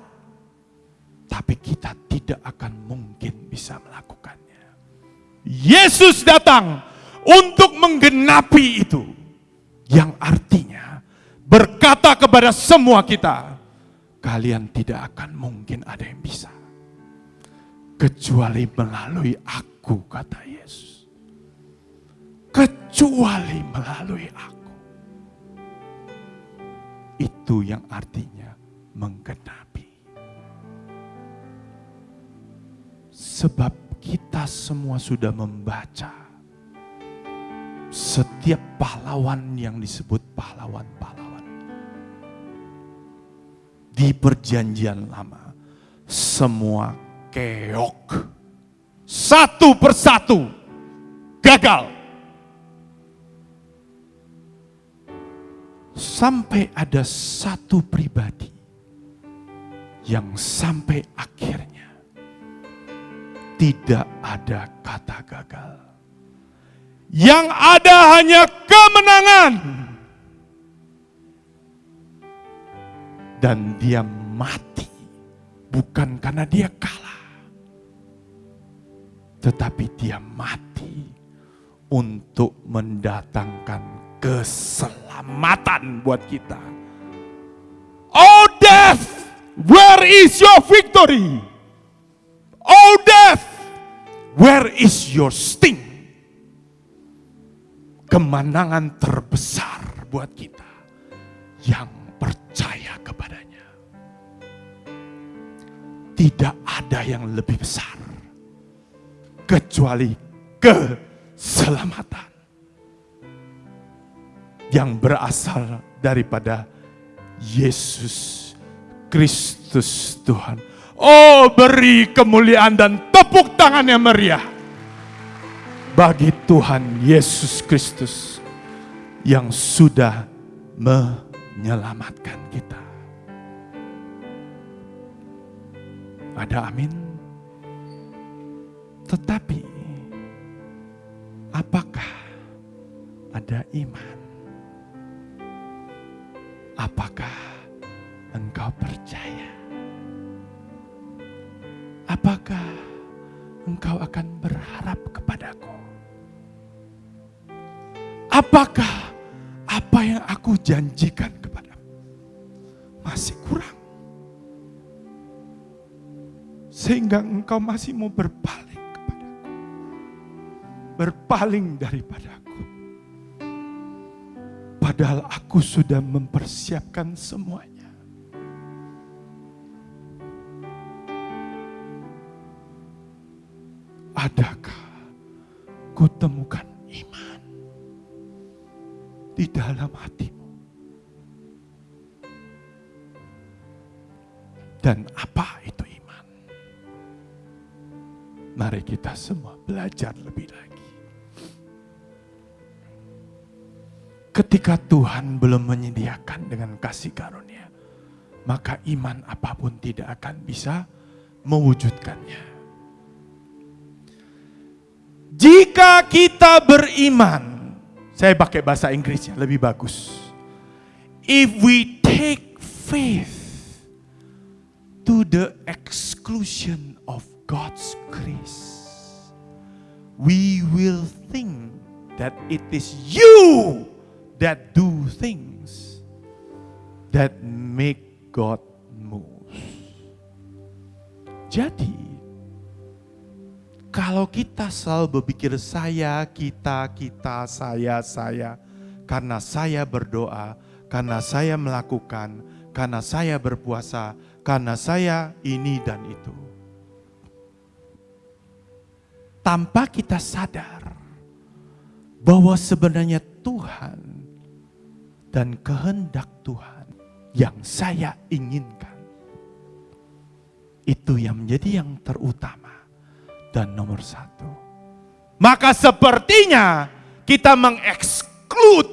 [SPEAKER 1] tapi kita tidak akan mungkin bisa melakukannya. Yesus datang untuk menggenapi itu, yang artinya berkata kepada semua kita, kalian tidak akan mungkin ada yang bisa. Kecuali melalui aku, kata Yesus. Kecuali melalui aku. Itu yang artinya menggenapi. Sebab kita semua sudah membaca setiap pahlawan yang disebut pahlawan-pahlawan di perjanjian lama. Semua keok. Satu persatu gagal. Sampai ada satu pribadi yang sampai akhirnya tidak ada kata gagal. Yang ada hanya kemenangan. dan dia mati bukan karena dia kalah, tetapi dia mati untuk mendatangkan keselamatan buat kita. Oh death, where is your victory? Oh death, where is your sting? Kemenangan terbesar buat kita yang percaya kepadanya. Tidak ada yang lebih besar. kecuali keselamatan yang berasal daripada Yesus Kristus Tuhan. Oh, beri kemuliaan dan tepuk tangan yang meriah bagi Tuhan Yesus Kristus yang sudah menyelamatkan kita. Ada amin. Tetapi apakah ada iman? Apakah engkau percaya? Apakah engkau akan berharap kepadaku? Apakah apa yang aku janjikan kepadamu masih kurang? Sehingga engkau masih mau berpaling kepadaku. Berpaling daripadaku. Padahal aku sudah mempersiapkan semuanya. Adakah kutemukan iman di dalam hatimu? Dan apa itu iman? Mari kita semua belajar lebih Ketika Tuhan belum menyediakan dengan kasih karunia, maka iman apa pun tidak akan bisa mewujudkannya. Jika kita beriman, saya pakai bahasa Inggrisnya lebih bagus. If we take faith to the exclusion of God's grace, we will think that it is you that do things that make God move. Jadi, kalau kita selalu berpikir saya, kita, kita, saya, saya, karena saya berdoa, karena saya melakukan, karena saya berpuasa, karena saya ini dan itu. Tanpa kita sadar bahwa sebenarnya Tuhan dan kehendak Tuhan yang saya inginkan itu yang menjadi yang terutama dan nomor satu. Maka sepertinya kita mengeksklud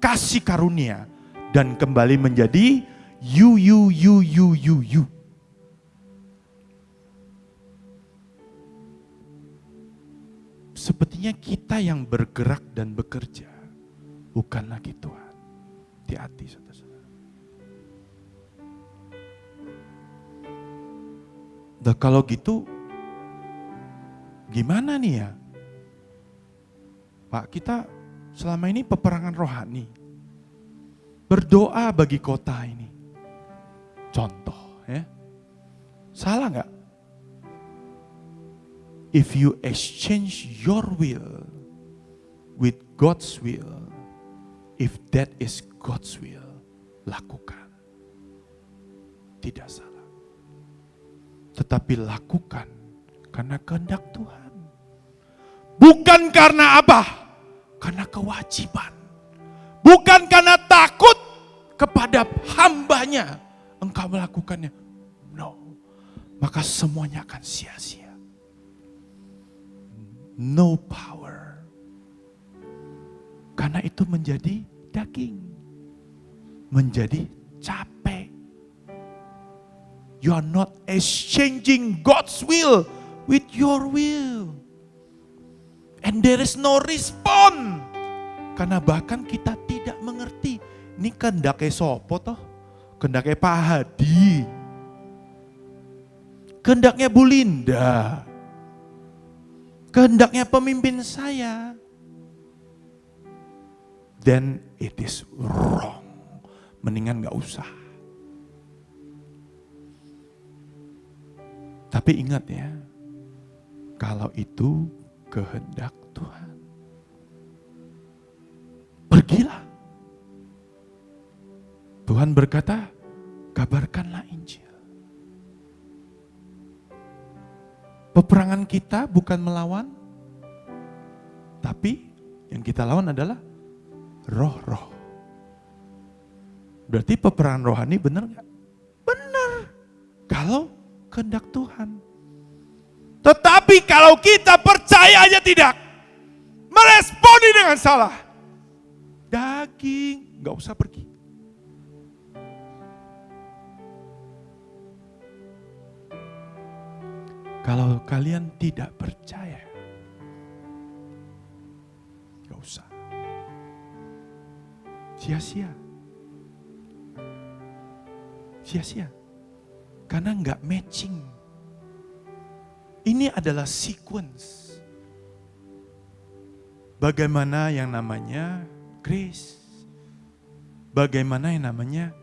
[SPEAKER 1] kasih karunia dan kembali menjadi you, you, you, you, you, you. Sepertinya kita yang bergerak dan bekerja, bukan lagi Tuhan. Hati-hati saudara-saudara. Nah, kalau gitu Gimana nih ya? Pak, kita selama ini peperangan rohani. Berdoa bagi kota ini. Contoh ya. Salah nggak? If you exchange your will with God's will, if that is God's will, lakukan. Tidak salah. Tetapi lakukan karena kehendak Tuhan. Bukan karena apa? Karena kewajiban. Bukan karena takut kepada hambanya engkau melakukannya. No. Maka semuanya akan sia-sia. No power. Karena itu menjadi daging. Menjadi capek. You are not exchanging God's will with your will. And there is no respond. Karena bahkan kita tidak mengerti. Ini kendaknya sopo toh? Kendaknya Pak Hadi. Kendaknya Bu Linda. Kehendaknya pemimpin saya. Then it is wrong. Mendingan gak usah. Tapi ingat ya, kalau itu kehendak Tuhan. Pergilah. Tuhan berkata, kabarkanlah Injil. Peperangan kita bukan melawan, tapi yang kita lawan adalah roh-roh. Berarti peperangan rohani benar nggak? Benar. Kalau kehendak Tuhan. Tetapi kalau kita percaya aja tidak, meresponi dengan salah, daging nggak usah pergi. Kalau kalian tidak percaya, Sia-sia. Sia-sia. Karena nggak matching. Ini adalah sequence. Bagaimana yang namanya grace. Bagaimana yang namanya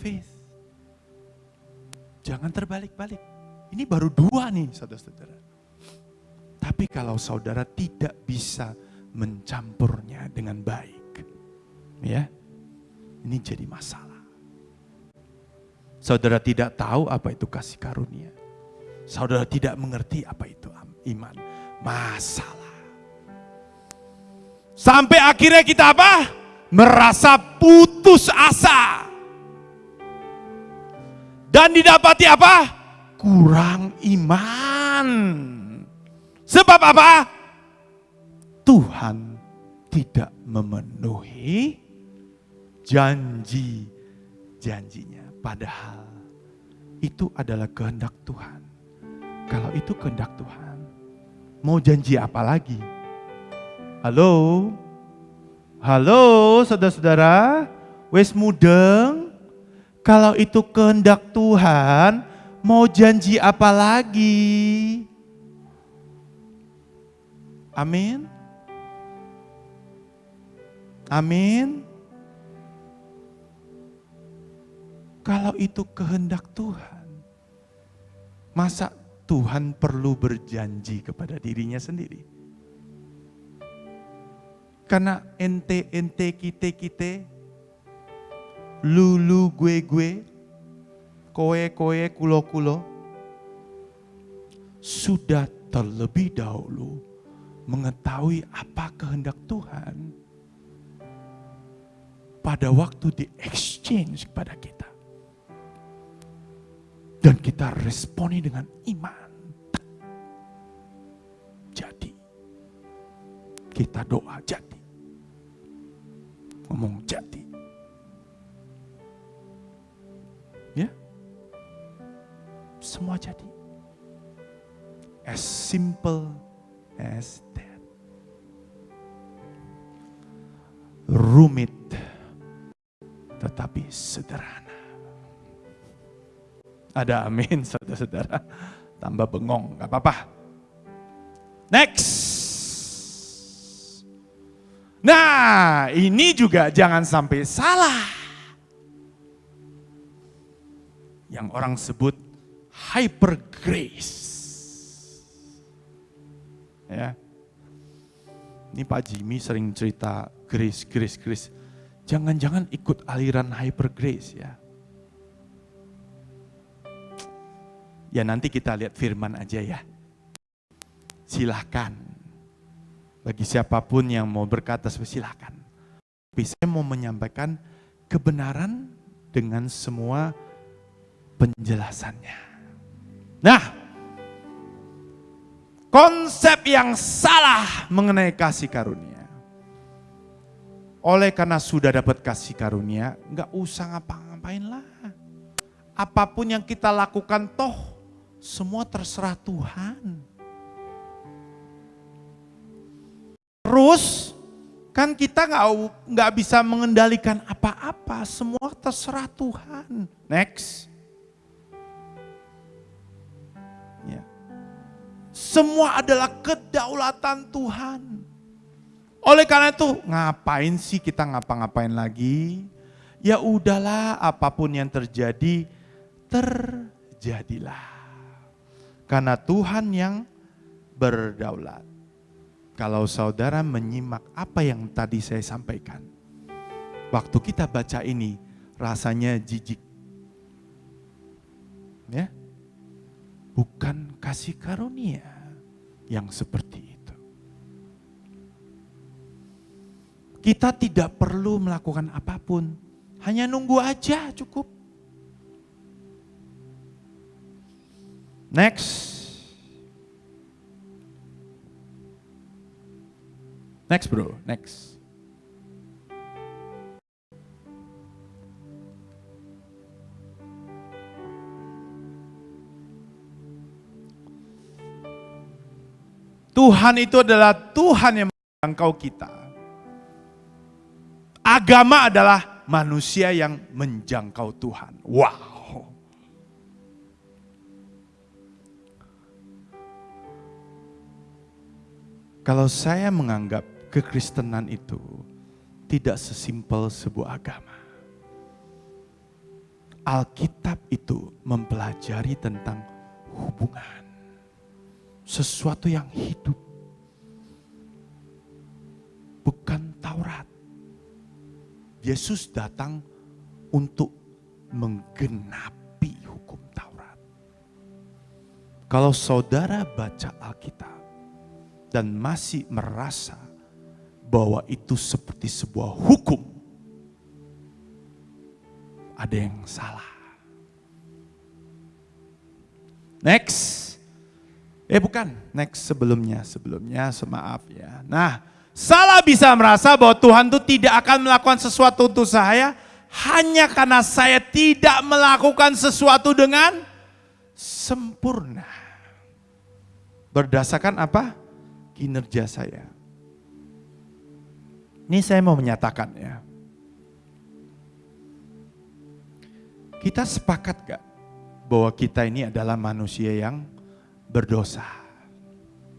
[SPEAKER 1] faith. Jangan terbalik-balik. Ini baru dua nih saudara-saudara. Tapi kalau saudara tidak bisa mencampurnya dengan baik. Ya, ini jadi masalah. Saudara tidak tahu apa itu kasih karunia. Saudara tidak mengerti apa itu iman. Masalah. Sampai akhirnya kita apa? Merasa putus asa. Dan didapati apa? kurang iman. Sebab apa? Tuhan tidak memenuhi janji-janjinya. Padahal itu adalah kehendak Tuhan. Kalau itu kehendak Tuhan, mau janji apa lagi? Halo? Halo saudara-saudara? Wes mudeng? Kalau itu kehendak Tuhan, Mau janji apa lagi? Amin. Amin. Kalau itu kehendak Tuhan, masa Tuhan perlu berjanji kepada dirinya sendiri? Karena ente ente kite kite, lulu gue gue, koe-koe kulo-kulo sudah terlebih dahulu mengetahui apa kehendak Tuhan pada waktu di exchange kepada kita. Dan kita responi dengan iman. Jadi. Kita doa jadi. Ngomong jadi. Ya semua jadi. As simple as that. Rumit, tetapi sederhana. Ada amin, saudara-saudara. Tambah bengong, gak apa-apa. Next. Nah, ini juga jangan sampai salah. Yang orang sebut hyper grace. Ya. Ini Pak Jimmy sering cerita grace, grace, grace. Jangan-jangan ikut aliran hyper grace ya. Ya nanti kita lihat firman aja ya. Silahkan. Bagi siapa pun yang mau berkata, silahkan. Tapi saya mau menyampaikan kebenaran dengan semua penjelasannya. Nah, konsep yang salah mengenai kasih karunia. Oleh karena sudah dapat kasih karunia, nggak usah ngapa-ngapain lah. Apa pun yang kita lakukan toh semua terserah Tuhan. Terus kan kita nggak bisa mengendalikan apa-apa, semua terserah Tuhan. Next. Semua adalah kedaulatan Tuhan. Oleh karena itu, ngapain sih kita ngapa-ngapain lagi? Ya udahlah, apa pun yang terjadi, terjadilah. Karena Tuhan yang berdaulat. Kalau saudara menyimak apa yang tadi saya sampaikan. Waktu kita baca ini, rasanya jijik. Ya, bukan kasih karunia yang seperti itu. Kita tidak perlu melakukan apa pun, hanya nunggu aja cukup. Next. Next bro, next. Tuhan itu adalah Tuhan yang menjangkau kita. Agama adalah manusia yang menjangkau Tuhan. Wow. Kalau saya menganggap kekristenan itu tidak sesimpel sebuah agama. Alkitab itu mempelajari tentang hubungan sesuatu yang hidup. Bukan Taurat. Yesus datang untuk menggenapi hukum Taurat. Kalau saudara baca Alkitab dan masih merasa bahwa itu seperti sebuah hukum, ada yang salah. Next. Eh bukan, next sebelumnya, sebelumnya semaaf ya. Nah, salah bisa merasa bahwa Tuhan itu tidak akan melakukan sesuatu untuk saya hanya karena saya tidak melakukan sesuatu dengan sempurna. Berdasarkan apa? Kinerja saya. Ini saya mau menyatakan ya. Kita sepakat gak bahwa kita ini adalah manusia yang berdosa.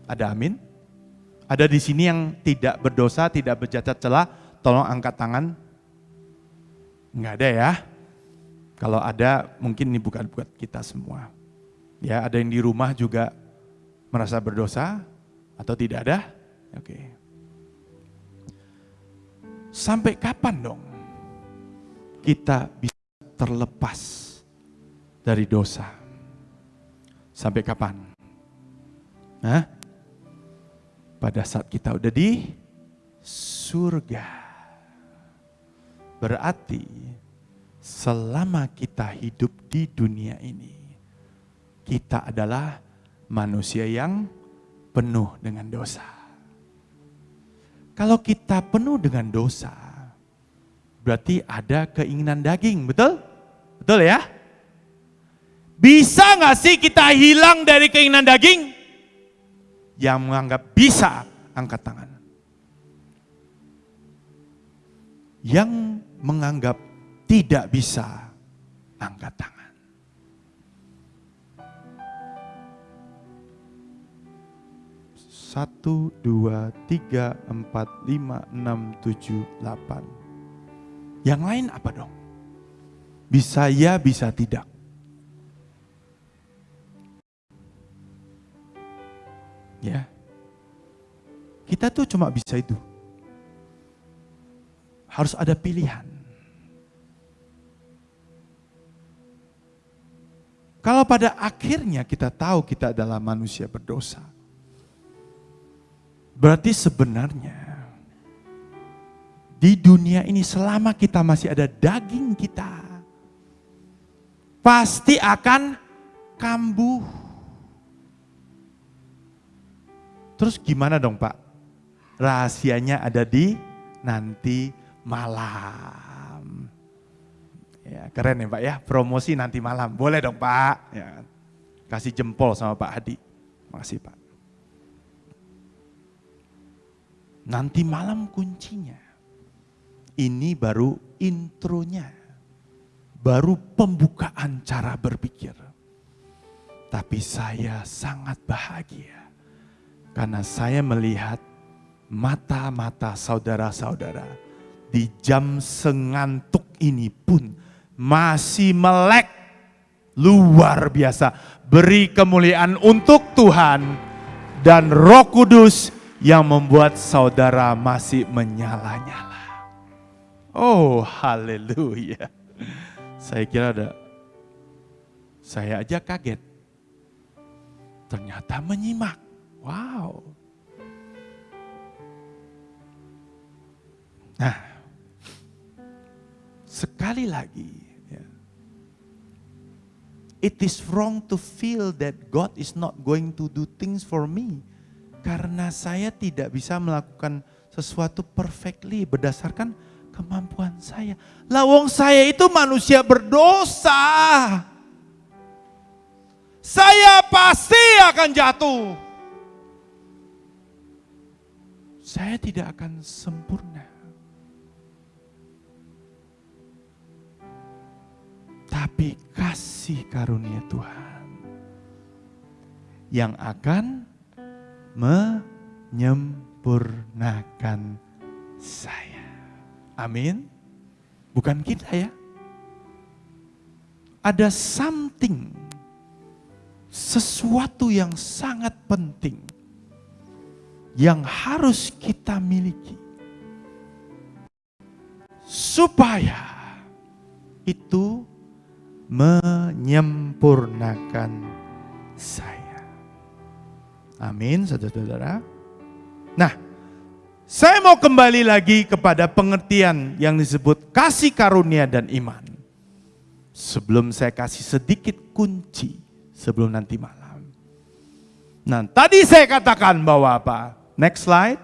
[SPEAKER 1] Ada amin? Ada di sini yang tidak berdosa, tidak bercacat celah, tolong angkat tangan. Enggak ada ya. Kalau ada mungkin ini bukan buat kita semua. Ya, ada yang di rumah juga merasa berdosa atau tidak ada? Oke. Sampai kapan dong kita bisa terlepas dari dosa? Sampai kapan? Hah? Pada saat kita udah di surga. Berarti selama kita hidup di dunia ini, kita adalah manusia yang penuh dengan dosa. Kalau kita penuh dengan dosa, berarti ada keinginan daging, betul? Betul ya? Bisa nggak sih kita hilang dari keinginan daging? yang menganggap bisa angkat tangan. Yang menganggap tidak bisa angkat tangan. Satu, dua, tiga, empat, lima, enam, tujuh, delapan. Yang lain apa dong? Bisa ya, bisa tidak. Ya. Kita tuh cuma bisa itu. Harus ada pilihan. Kalau pada akhirnya kita tahu kita adalah manusia berdosa, berarti sebenarnya di dunia ini selama kita masih ada daging kita, pasti akan kambuh. Terus gimana dong Pak? Rahasianya ada di nanti malam. Ya, keren ya Pak ya, promosi nanti malam. Boleh dong Pak. Ya, kasih jempol sama Pak Hadi. Makasih Pak. Nanti malam kuncinya. Ini baru intronya. Baru pembukaan cara berpikir. Tapi saya sangat bahagia karena saya melihat mata-mata saudara-saudara di jam sengantuk ini pun masih melek luar biasa. Beri kemuliaan untuk Tuhan dan roh kudus yang membuat saudara masih menyala-nyala. Oh haleluya. Saya kira ada, saya aja kaget ternyata menyimak. Wow. Nah, sekali lagi, ya. it is wrong to feel that God is not going to do things for me. Karena saya tidak bisa melakukan sesuatu perfectly berdasarkan kemampuan saya. Lawong saya itu manusia berdosa. Saya pasti akan jatuh. Saya tidak akan sempurna. Tapi kasih karunia Tuhan yang akan menyempurnakan saya. Amin. Bukan kita ya. Ada something, sesuatu yang sangat penting yang harus kita miliki supaya itu menyempurnakan saya. Amin, saudara-saudara. Nah, saya mau kembali lagi kepada pengertian yang disebut kasih karunia dan iman. Sebelum saya kasih sedikit kunci sebelum nanti malam. Nah, tadi saya katakan bahwa apa? Next slide.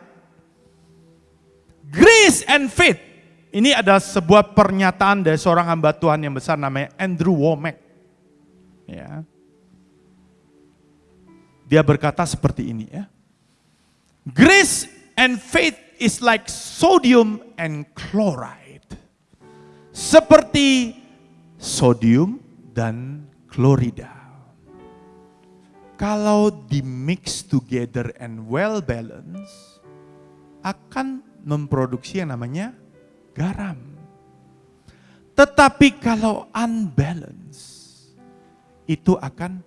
[SPEAKER 1] Grace and faith ini ada sebuah pernyataan dari seorang hamba Tuhan yang besar namanya Andrew Womack. Ya. Dia berkata seperti ini ya. Grace and faith is like sodium and chloride. Seperti sodium dan klorida. Kalau di mix together and well balanced akan memproduksi yang namanya garam. Tetapi kalau unbalance, itu akan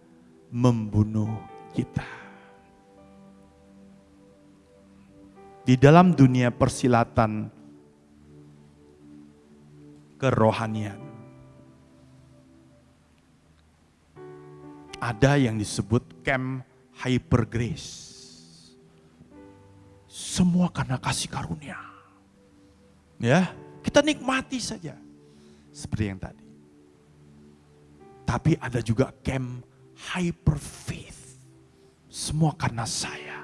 [SPEAKER 1] membunuh kita. Di dalam dunia persilatan kerohanian, ada yang disebut camp hyper grace. Semua karena kasih karunia. Ya, kita nikmati saja. Seperti yang tadi. Tapi ada juga camp hyper faith. Semua karena saya.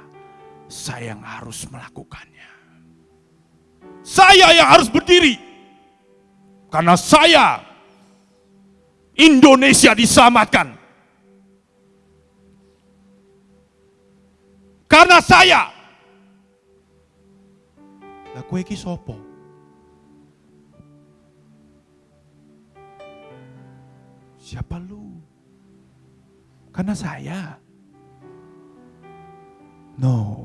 [SPEAKER 1] Saya yang harus melakukannya. Saya yang harus berdiri. Karena saya Indonesia diselamatkan. Karena saya. Lah kue ki sopo? Siapa lu? Karena saya. No.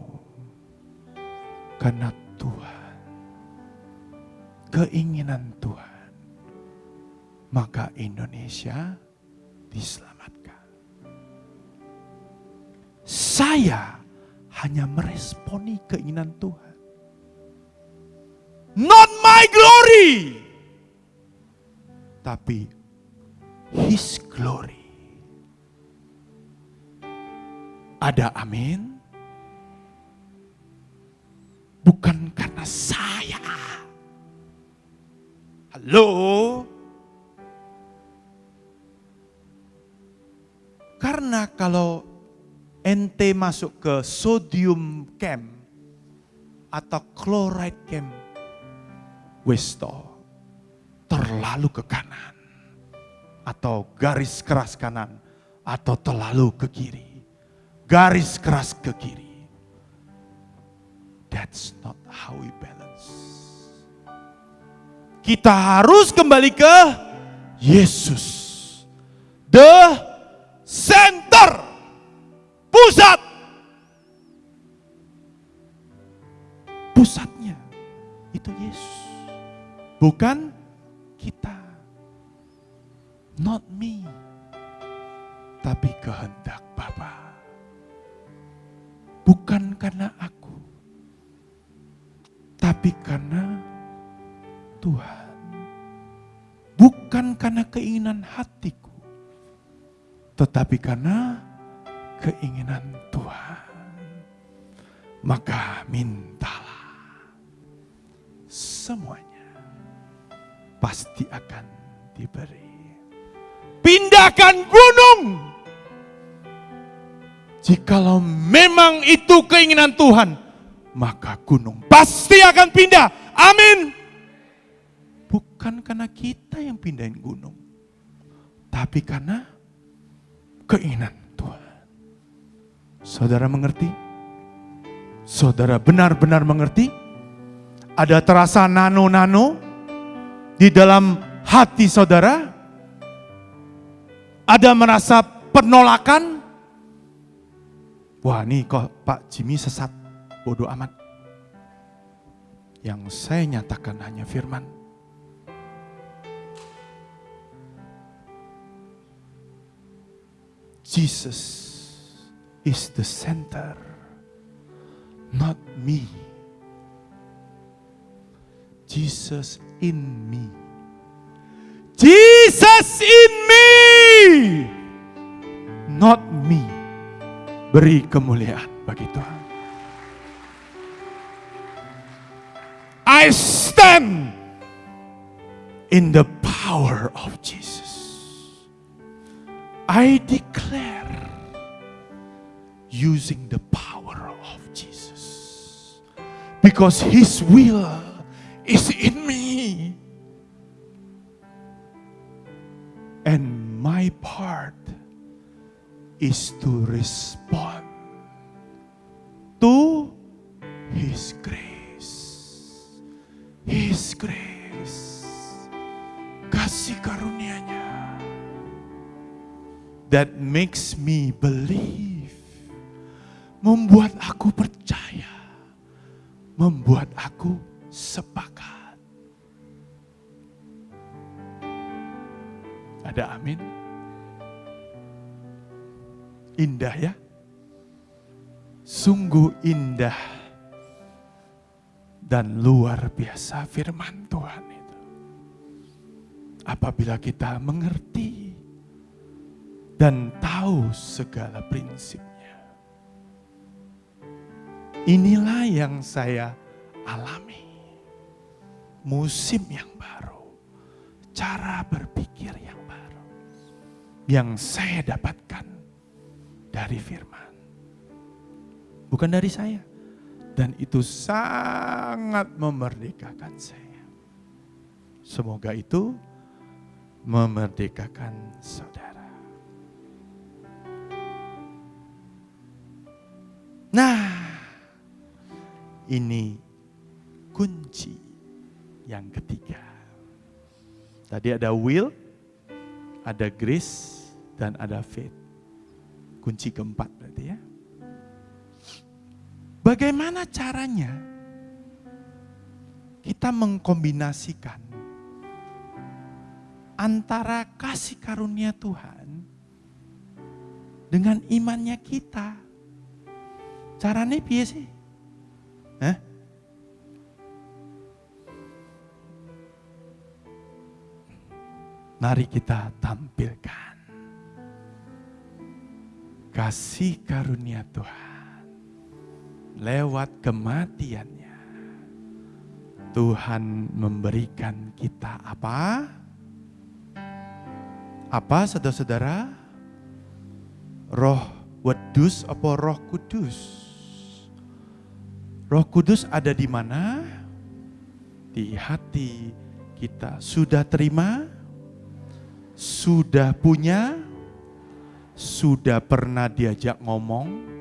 [SPEAKER 1] Karena Tuhan. Keinginan Tuhan. Maka Indonesia diselamatkan. Saya hanya meresponi keinginan Tuhan. Not my glory. Tapi His glory. Ada amin? Bukan karena saya. Halo? Karena kalau ente masuk ke sodium camp atau chloride camp, westo terlalu ke kanan atau garis keras kanan atau terlalu ke kiri. Garis keras ke kiri. That's not how we balance. Kita harus kembali ke Yesus. The center. Pusat. Pusatnya itu Yesus. Bukan kita. Not me. Tapi kehendak Bapa. Bukan karena aku. Tapi karena Tuhan. Bukan karena keinginan hatiku. Tetapi karena keinginan Tuhan, maka mintalah semuanya pasti akan diberi. Pindahkan gunung. Jikalau memang itu keinginan Tuhan, maka gunung pasti akan pindah. Amin. Bukan karena kita yang pindahin gunung, tapi karena keinginan Tuhan. Saudara mengerti? Saudara benar-benar mengerti? Ada terasa nano-nano di dalam hati saudara? Ada merasa penolakan? Wah ini kok Pak Jimmy sesat, bodoh amat. Yang saya nyatakan hanya firman. Jesus is the center, not me. Jesus in me. Jesus in me, not me. Beri kemuliaan bagi Tuhan. I stand in the power of Jesus. I declare using the power of Jesus. Because His will is in me. And my part is to respond to His grace. His grace. Kasih karunia-Nya that makes me believe. Membuat aku percaya. Membuat aku sepakat. Ada amin? Indah ya? Sungguh indah dan luar biasa firman Tuhan itu. Apabila kita mengerti dan tahu segala prinsipnya. Inilah yang saya alami. Musim yang baru, cara berpikir yang baru, yang saya dapatkan dari firman. Bukan dari saya. Dan itu sangat memerdekakan saya. Semoga itu memerdekakan saudara. Nah, ini kunci yang ketiga. Tadi ada will, ada grace, dan ada faith. Kunci keempat berarti ya. Bagaimana caranya kita mengkombinasikan antara kasih karunia Tuhan dengan imannya kita? Caranya piye sih? Hah? Mari kita tampilkan kasih karunia Tuhan lewat kematiannya. Tuhan memberikan kita apa? Apa saudara-saudara? Roh wedus apa roh kudus? Roh kudus ada di mana? Di hati kita. Sudah terima? Sudah punya? Sudah pernah diajak ngomong?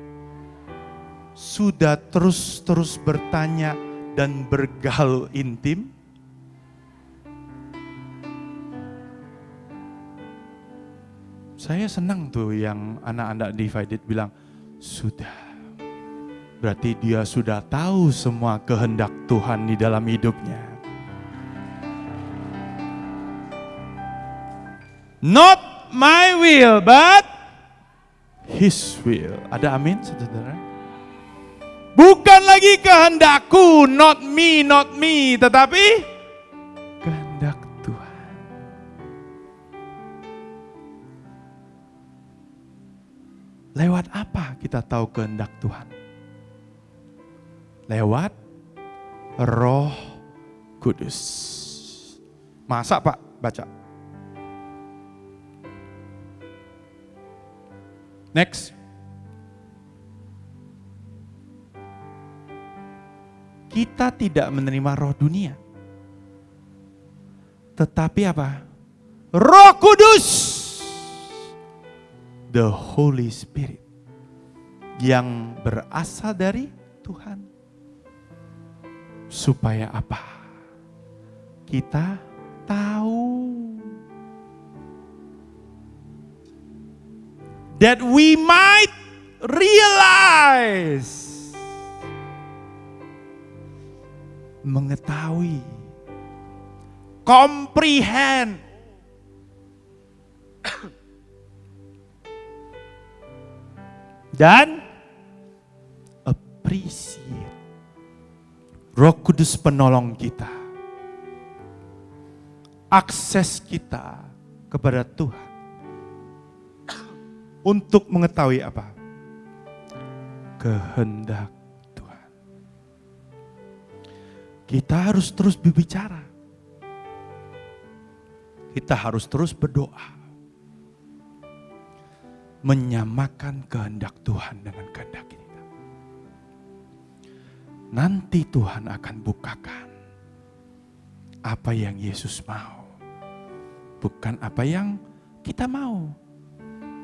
[SPEAKER 1] Sudah terus-terus bertanya dan bergaul intim? Saya senang tuh yang anak-anak divided bilang, sudah. Berarti dia sudah tahu semua kehendak Tuhan di dalam hidupnya. Not my will, but His will. Ada amin, saudara? Bukan lagi kehendakku, not me, not me, tetapi kehendak Tuhan. Lewat apa kita tahu kehendak Tuhan? Lewat Roh Kudus. Masa Pak baca? Next. Kita tidak menerima roh dunia. Tetapi apa? Roh Kudus. The Holy Spirit. Yang berasal dari Tuhan. Supaya apa? Kita tahu. That we might realize. Mengetahui. Comprehend. Dan appreciate. Roh Kudus penolong kita. Akses kita kepada Tuhan. Untuk mengetahui apa? Kehendak Kita harus terus berbicara. Kita harus terus berdoa menyamakan kehendak Tuhan dengan kehendak kita. Nanti Tuhan akan bukakan apa yang Yesus mau, bukan apa yang kita mau.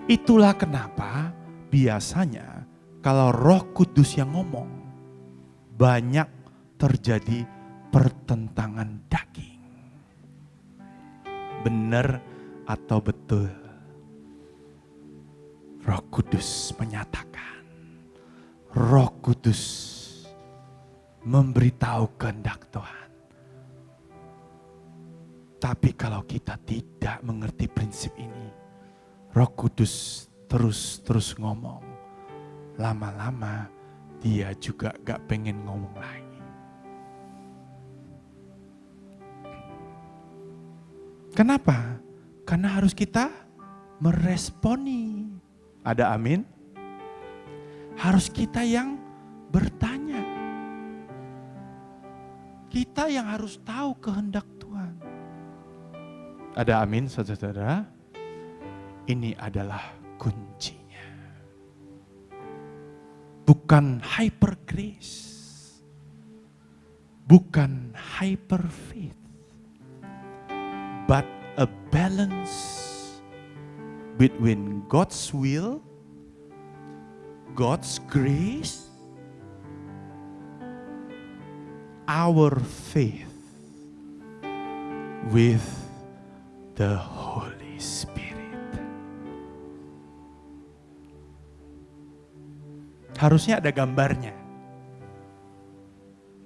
[SPEAKER 1] Itulah kenapa biasanya kalau Roh Kudus yang ngomong, banyak terjadi pertentangan daging. Benar atau betul? Roh Kudus menyatakan, Roh Kudus memberitahu kehendak Tuhan. Tapi kalau kita tidak mengerti prinsip ini, Roh Kudus terus-terus ngomong. Lama-lama dia juga gak pengen ngomong lagi. Kenapa? Karena harus kita meresponi. Ada amin? Harus kita yang bertanya. Kita yang harus tahu kehendak Tuhan. Ada amin saudara-saudara? Ini adalah kuncinya. Bukan hyper grace. Bukan hyper faith. But a balance between God's will, God's grace, our faith with the Holy Spirit. Harusnya ada gambarnya.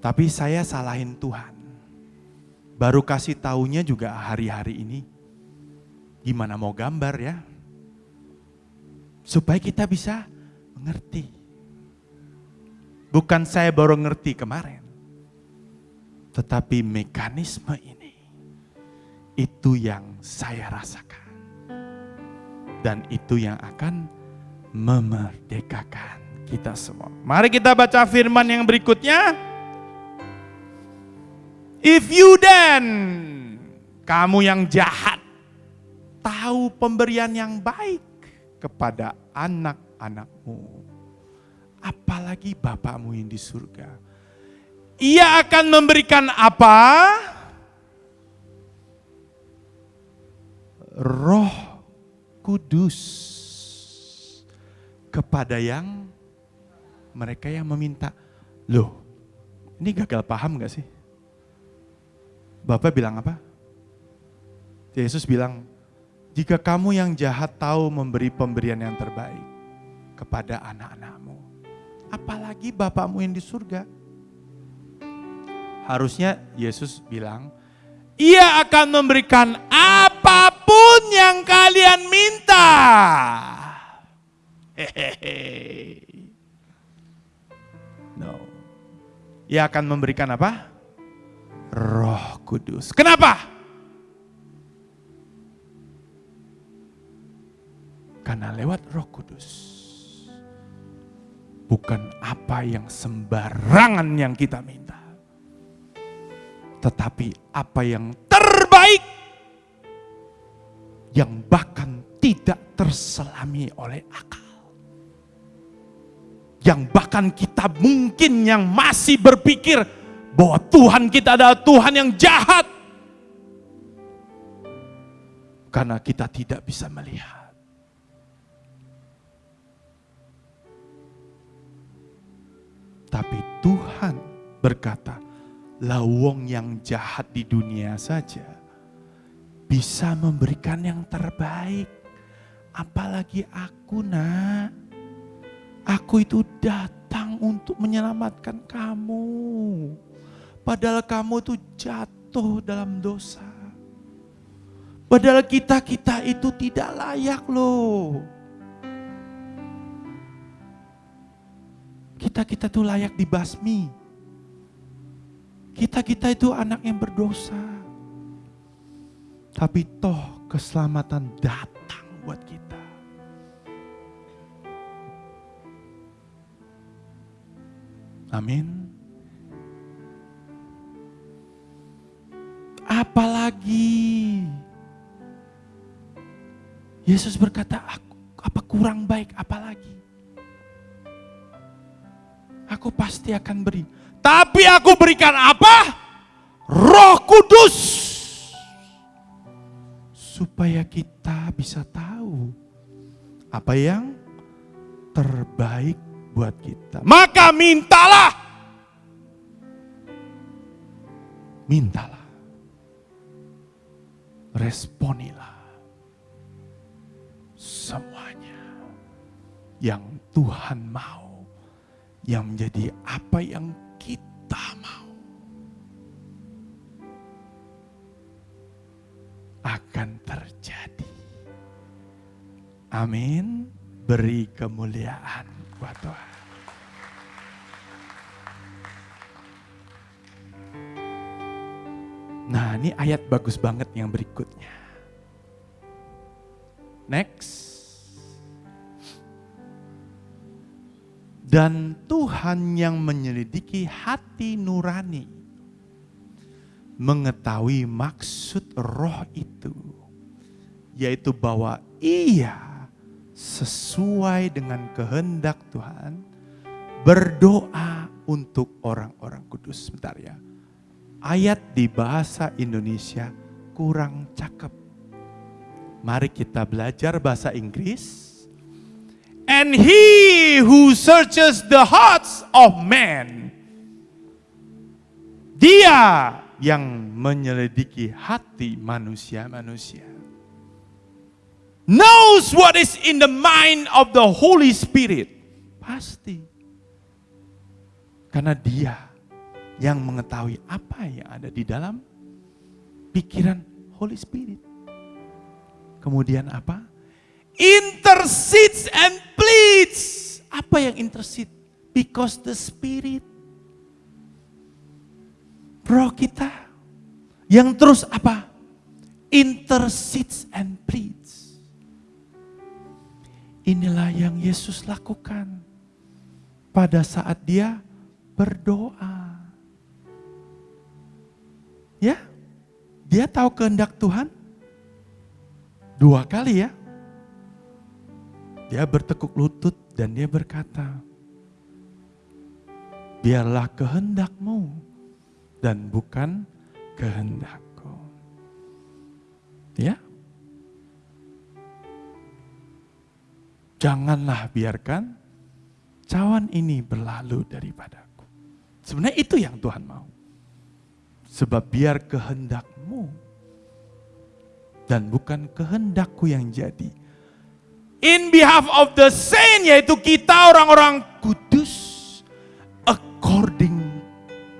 [SPEAKER 1] Tapi saya salahin Tuhan. Baru kasih taunya juga hari-hari ini. Gimana mau gambar ya? Supaya kita bisa mengerti. Bukan saya baru ngerti kemarin. Tetapi mekanisme ini, itu yang saya rasakan. Dan itu yang akan memerdekakan kita semua. Mari kita baca firman yang berikutnya. If you then, kamu yang jahat, tahu pemberian yang baik kepada anak-anakmu. Apalagi Bapakmu yang di surga. Ia akan memberikan apa? Roh Kudus kepada yang mereka yang meminta. Loh, ini gagal paham gak sih? Bapak bilang apa? Yesus bilang, jika kamu yang jahat tahu memberi pemberian yang terbaik kepada anak-anakmu, apalagi Bapakmu yang di surga. Harusnya Yesus bilang, ia akan memberikan apa pun yang kalian minta. Hehehe. No. Ia akan memberikan apa? Roh Kudus. Kenapa? Karena lewat Roh Kudus bukan apa yang sembarangan yang kita minta. Tetapi apa yang terbaik yang bahkan tidak terselami oleh akal. Yang bahkan kita mungkin yang masih berpikir bahwa Tuhan kita adalah Tuhan yang jahat. Karena kita tidak bisa melihat. Tapi Tuhan berkata, lawong yang jahat di dunia saja bisa memberikan yang terbaik. Apalagi aku nak. Aku itu datang untuk menyelamatkan kamu. Padahal kamu itu jatuh dalam dosa. Padahal kita-kita itu tidak layak loh. Kita-kita itu layak dibasmi. Kita-kita itu anak yang berdosa. Tapi toh keselamatan datang buat kita. Amin. Apalagi Yesus berkata, aku, apa kurang baik apalagi? Aku pasti akan beri. Tapi aku berikan apa? Roh Kudus. Supaya kita bisa tahu apa yang terbaik buat kita. Maka mintalah. Mintalah. Responilah. Semuanya yang Tuhan mau. Yang menjadi apa yang kita mau. Akan terjadi. Amin. Beri kemuliaan buat Tuhan. Nah, ini ayat bagus banget yang berikutnya. Next. Dan Tuhan yang menyelidiki hati nurani mengetahui maksud roh itu, yaitu bahwa ia sesuai dengan kehendak Tuhan berdoa untuk orang-orang kudus. Sebentar ya. Ayat di bahasa Indonesia kurang cakep. Mari kita belajar bahasa Inggris. And he who searches the hearts of man. Dia yang menyelidiki hati manusia-manusia. Knows what is in the mind of the Holy Spirit. Pasti. Karena dia yang mengetahui apa yang ada di dalam pikiran Holy Spirit. Kemudian apa? intercedes and pleads. Apa yang intercede? Because the Spirit. Roh kita yang terus apa? Intercedes and pleads. Inilah yang Yesus lakukan pada saat dia berdoa. Ya, dia tahu kehendak Tuhan dua kali ya. Dia bertekuk lutut dan dia berkata, biarlah kehendakmu dan bukan kehendakku. Ya. Janganlah biarkan cawan ini berlalu daripadaku. Sebenarnya itu yang Tuhan mau. Sebab biar kehendakmu dan bukan kehendakku yang jadi in behalf of the saint yaitu kita orang-orang kudus according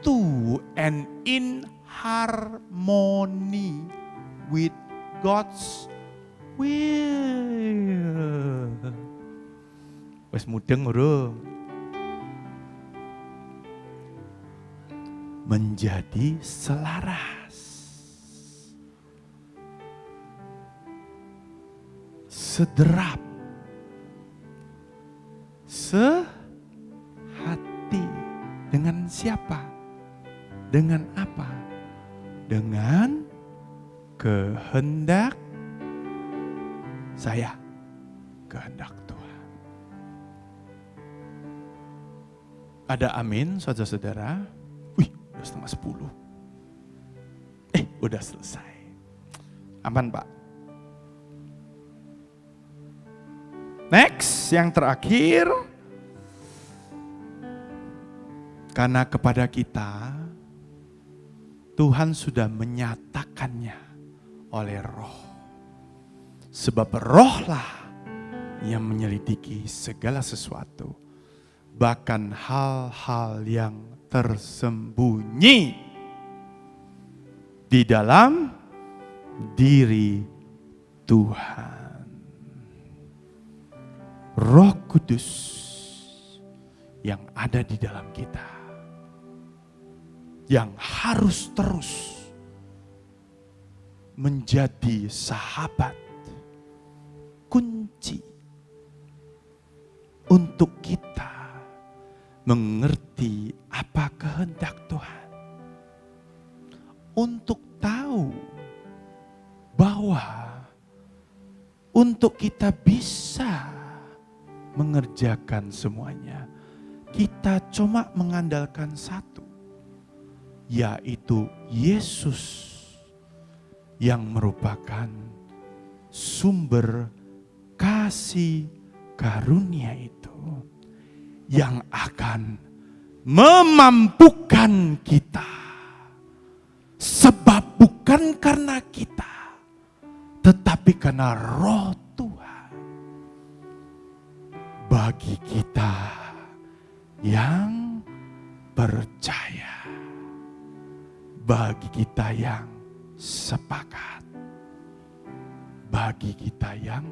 [SPEAKER 1] to and in harmony with God's will. Wes mudeng urung. Menjadi selaras. Sederap Dengan siapa? Dengan apa? Dengan kehendak saya. Kehendak Tuhan. Ada amin, saudara-saudara? Setengah sepuluh. Eh, udah selesai. Aman, Pak. Next, yang terakhir. Karena kepada kita, Tuhan sudah menyatakannya oleh roh. Sebab rohlah yang menyelidiki segala sesuatu. Bahkan hal-hal yang tersembunyi di dalam diri Tuhan. Roh Kudus yang ada di dalam kita, yang harus terus menjadi sahabat kunci untuk kita mengerti apa kehendak Tuhan, untuk tahu bahwa untuk kita bisa mengerjakan semuanya. Kita cuma mengandalkan satu, yaitu Yesus yang merupakan sumber kasih karunia itu yang akan memampukan kita. Sebab bukan karena kita, tetapi karena roh bagi kita yang percaya, bagi kita yang sepakat, bagi kita yang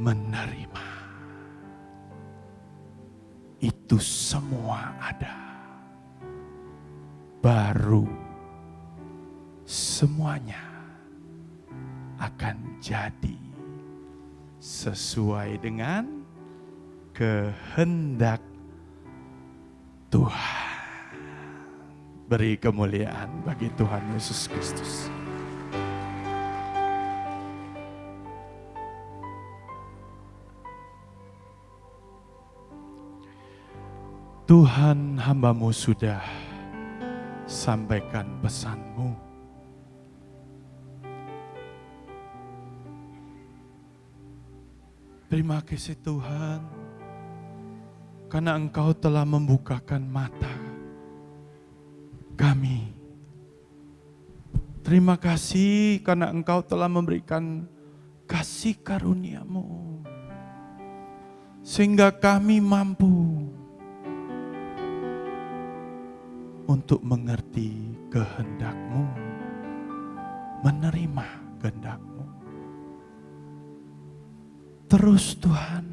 [SPEAKER 1] menerima. Itu semua ada. Baru semuanya akan jadi sesuai dengan kehendak Tuhan. Beri kemuliaan bagi Tuhan Yesus Kristus. Tuhan hambamu sudah sampaikan pesanmu. Terima kasih Tuhan karena Engkau telah membukakan mata kami. Terima kasih karena Engkau telah memberikan kasih karuniamu. Sehingga kami mampu untuk mengerti kehendakmu, menerima kehendakmu. Terus Tuhan,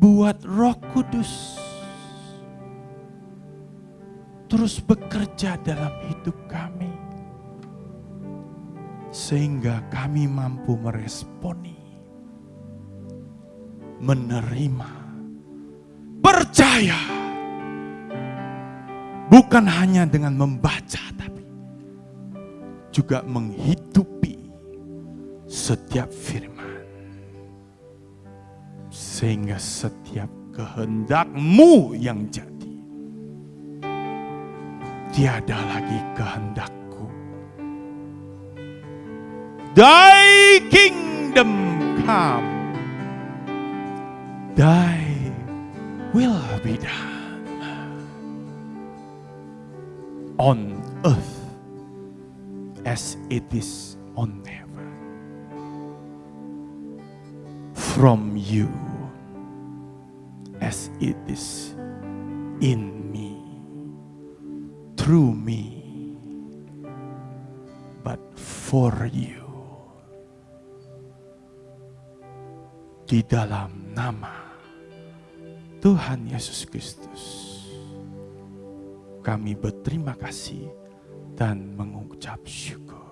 [SPEAKER 1] buat Roh Kudus terus bekerja dalam hidup kami, sehingga kami mampu meresponi, menerima, percaya, bukan hanya dengan membaca, tapi juga menghidupi setiap firman sehingga setiap kehendakmu yang jadi. Tiada lagi kehendakku. Thy kingdom come. Thy will be done. On earth as it is on heaven. From you as it is in me, through me, but for you. Di dalam nama Tuhan Yesus Kristus, kami berterima kasih dan mengucap syukur.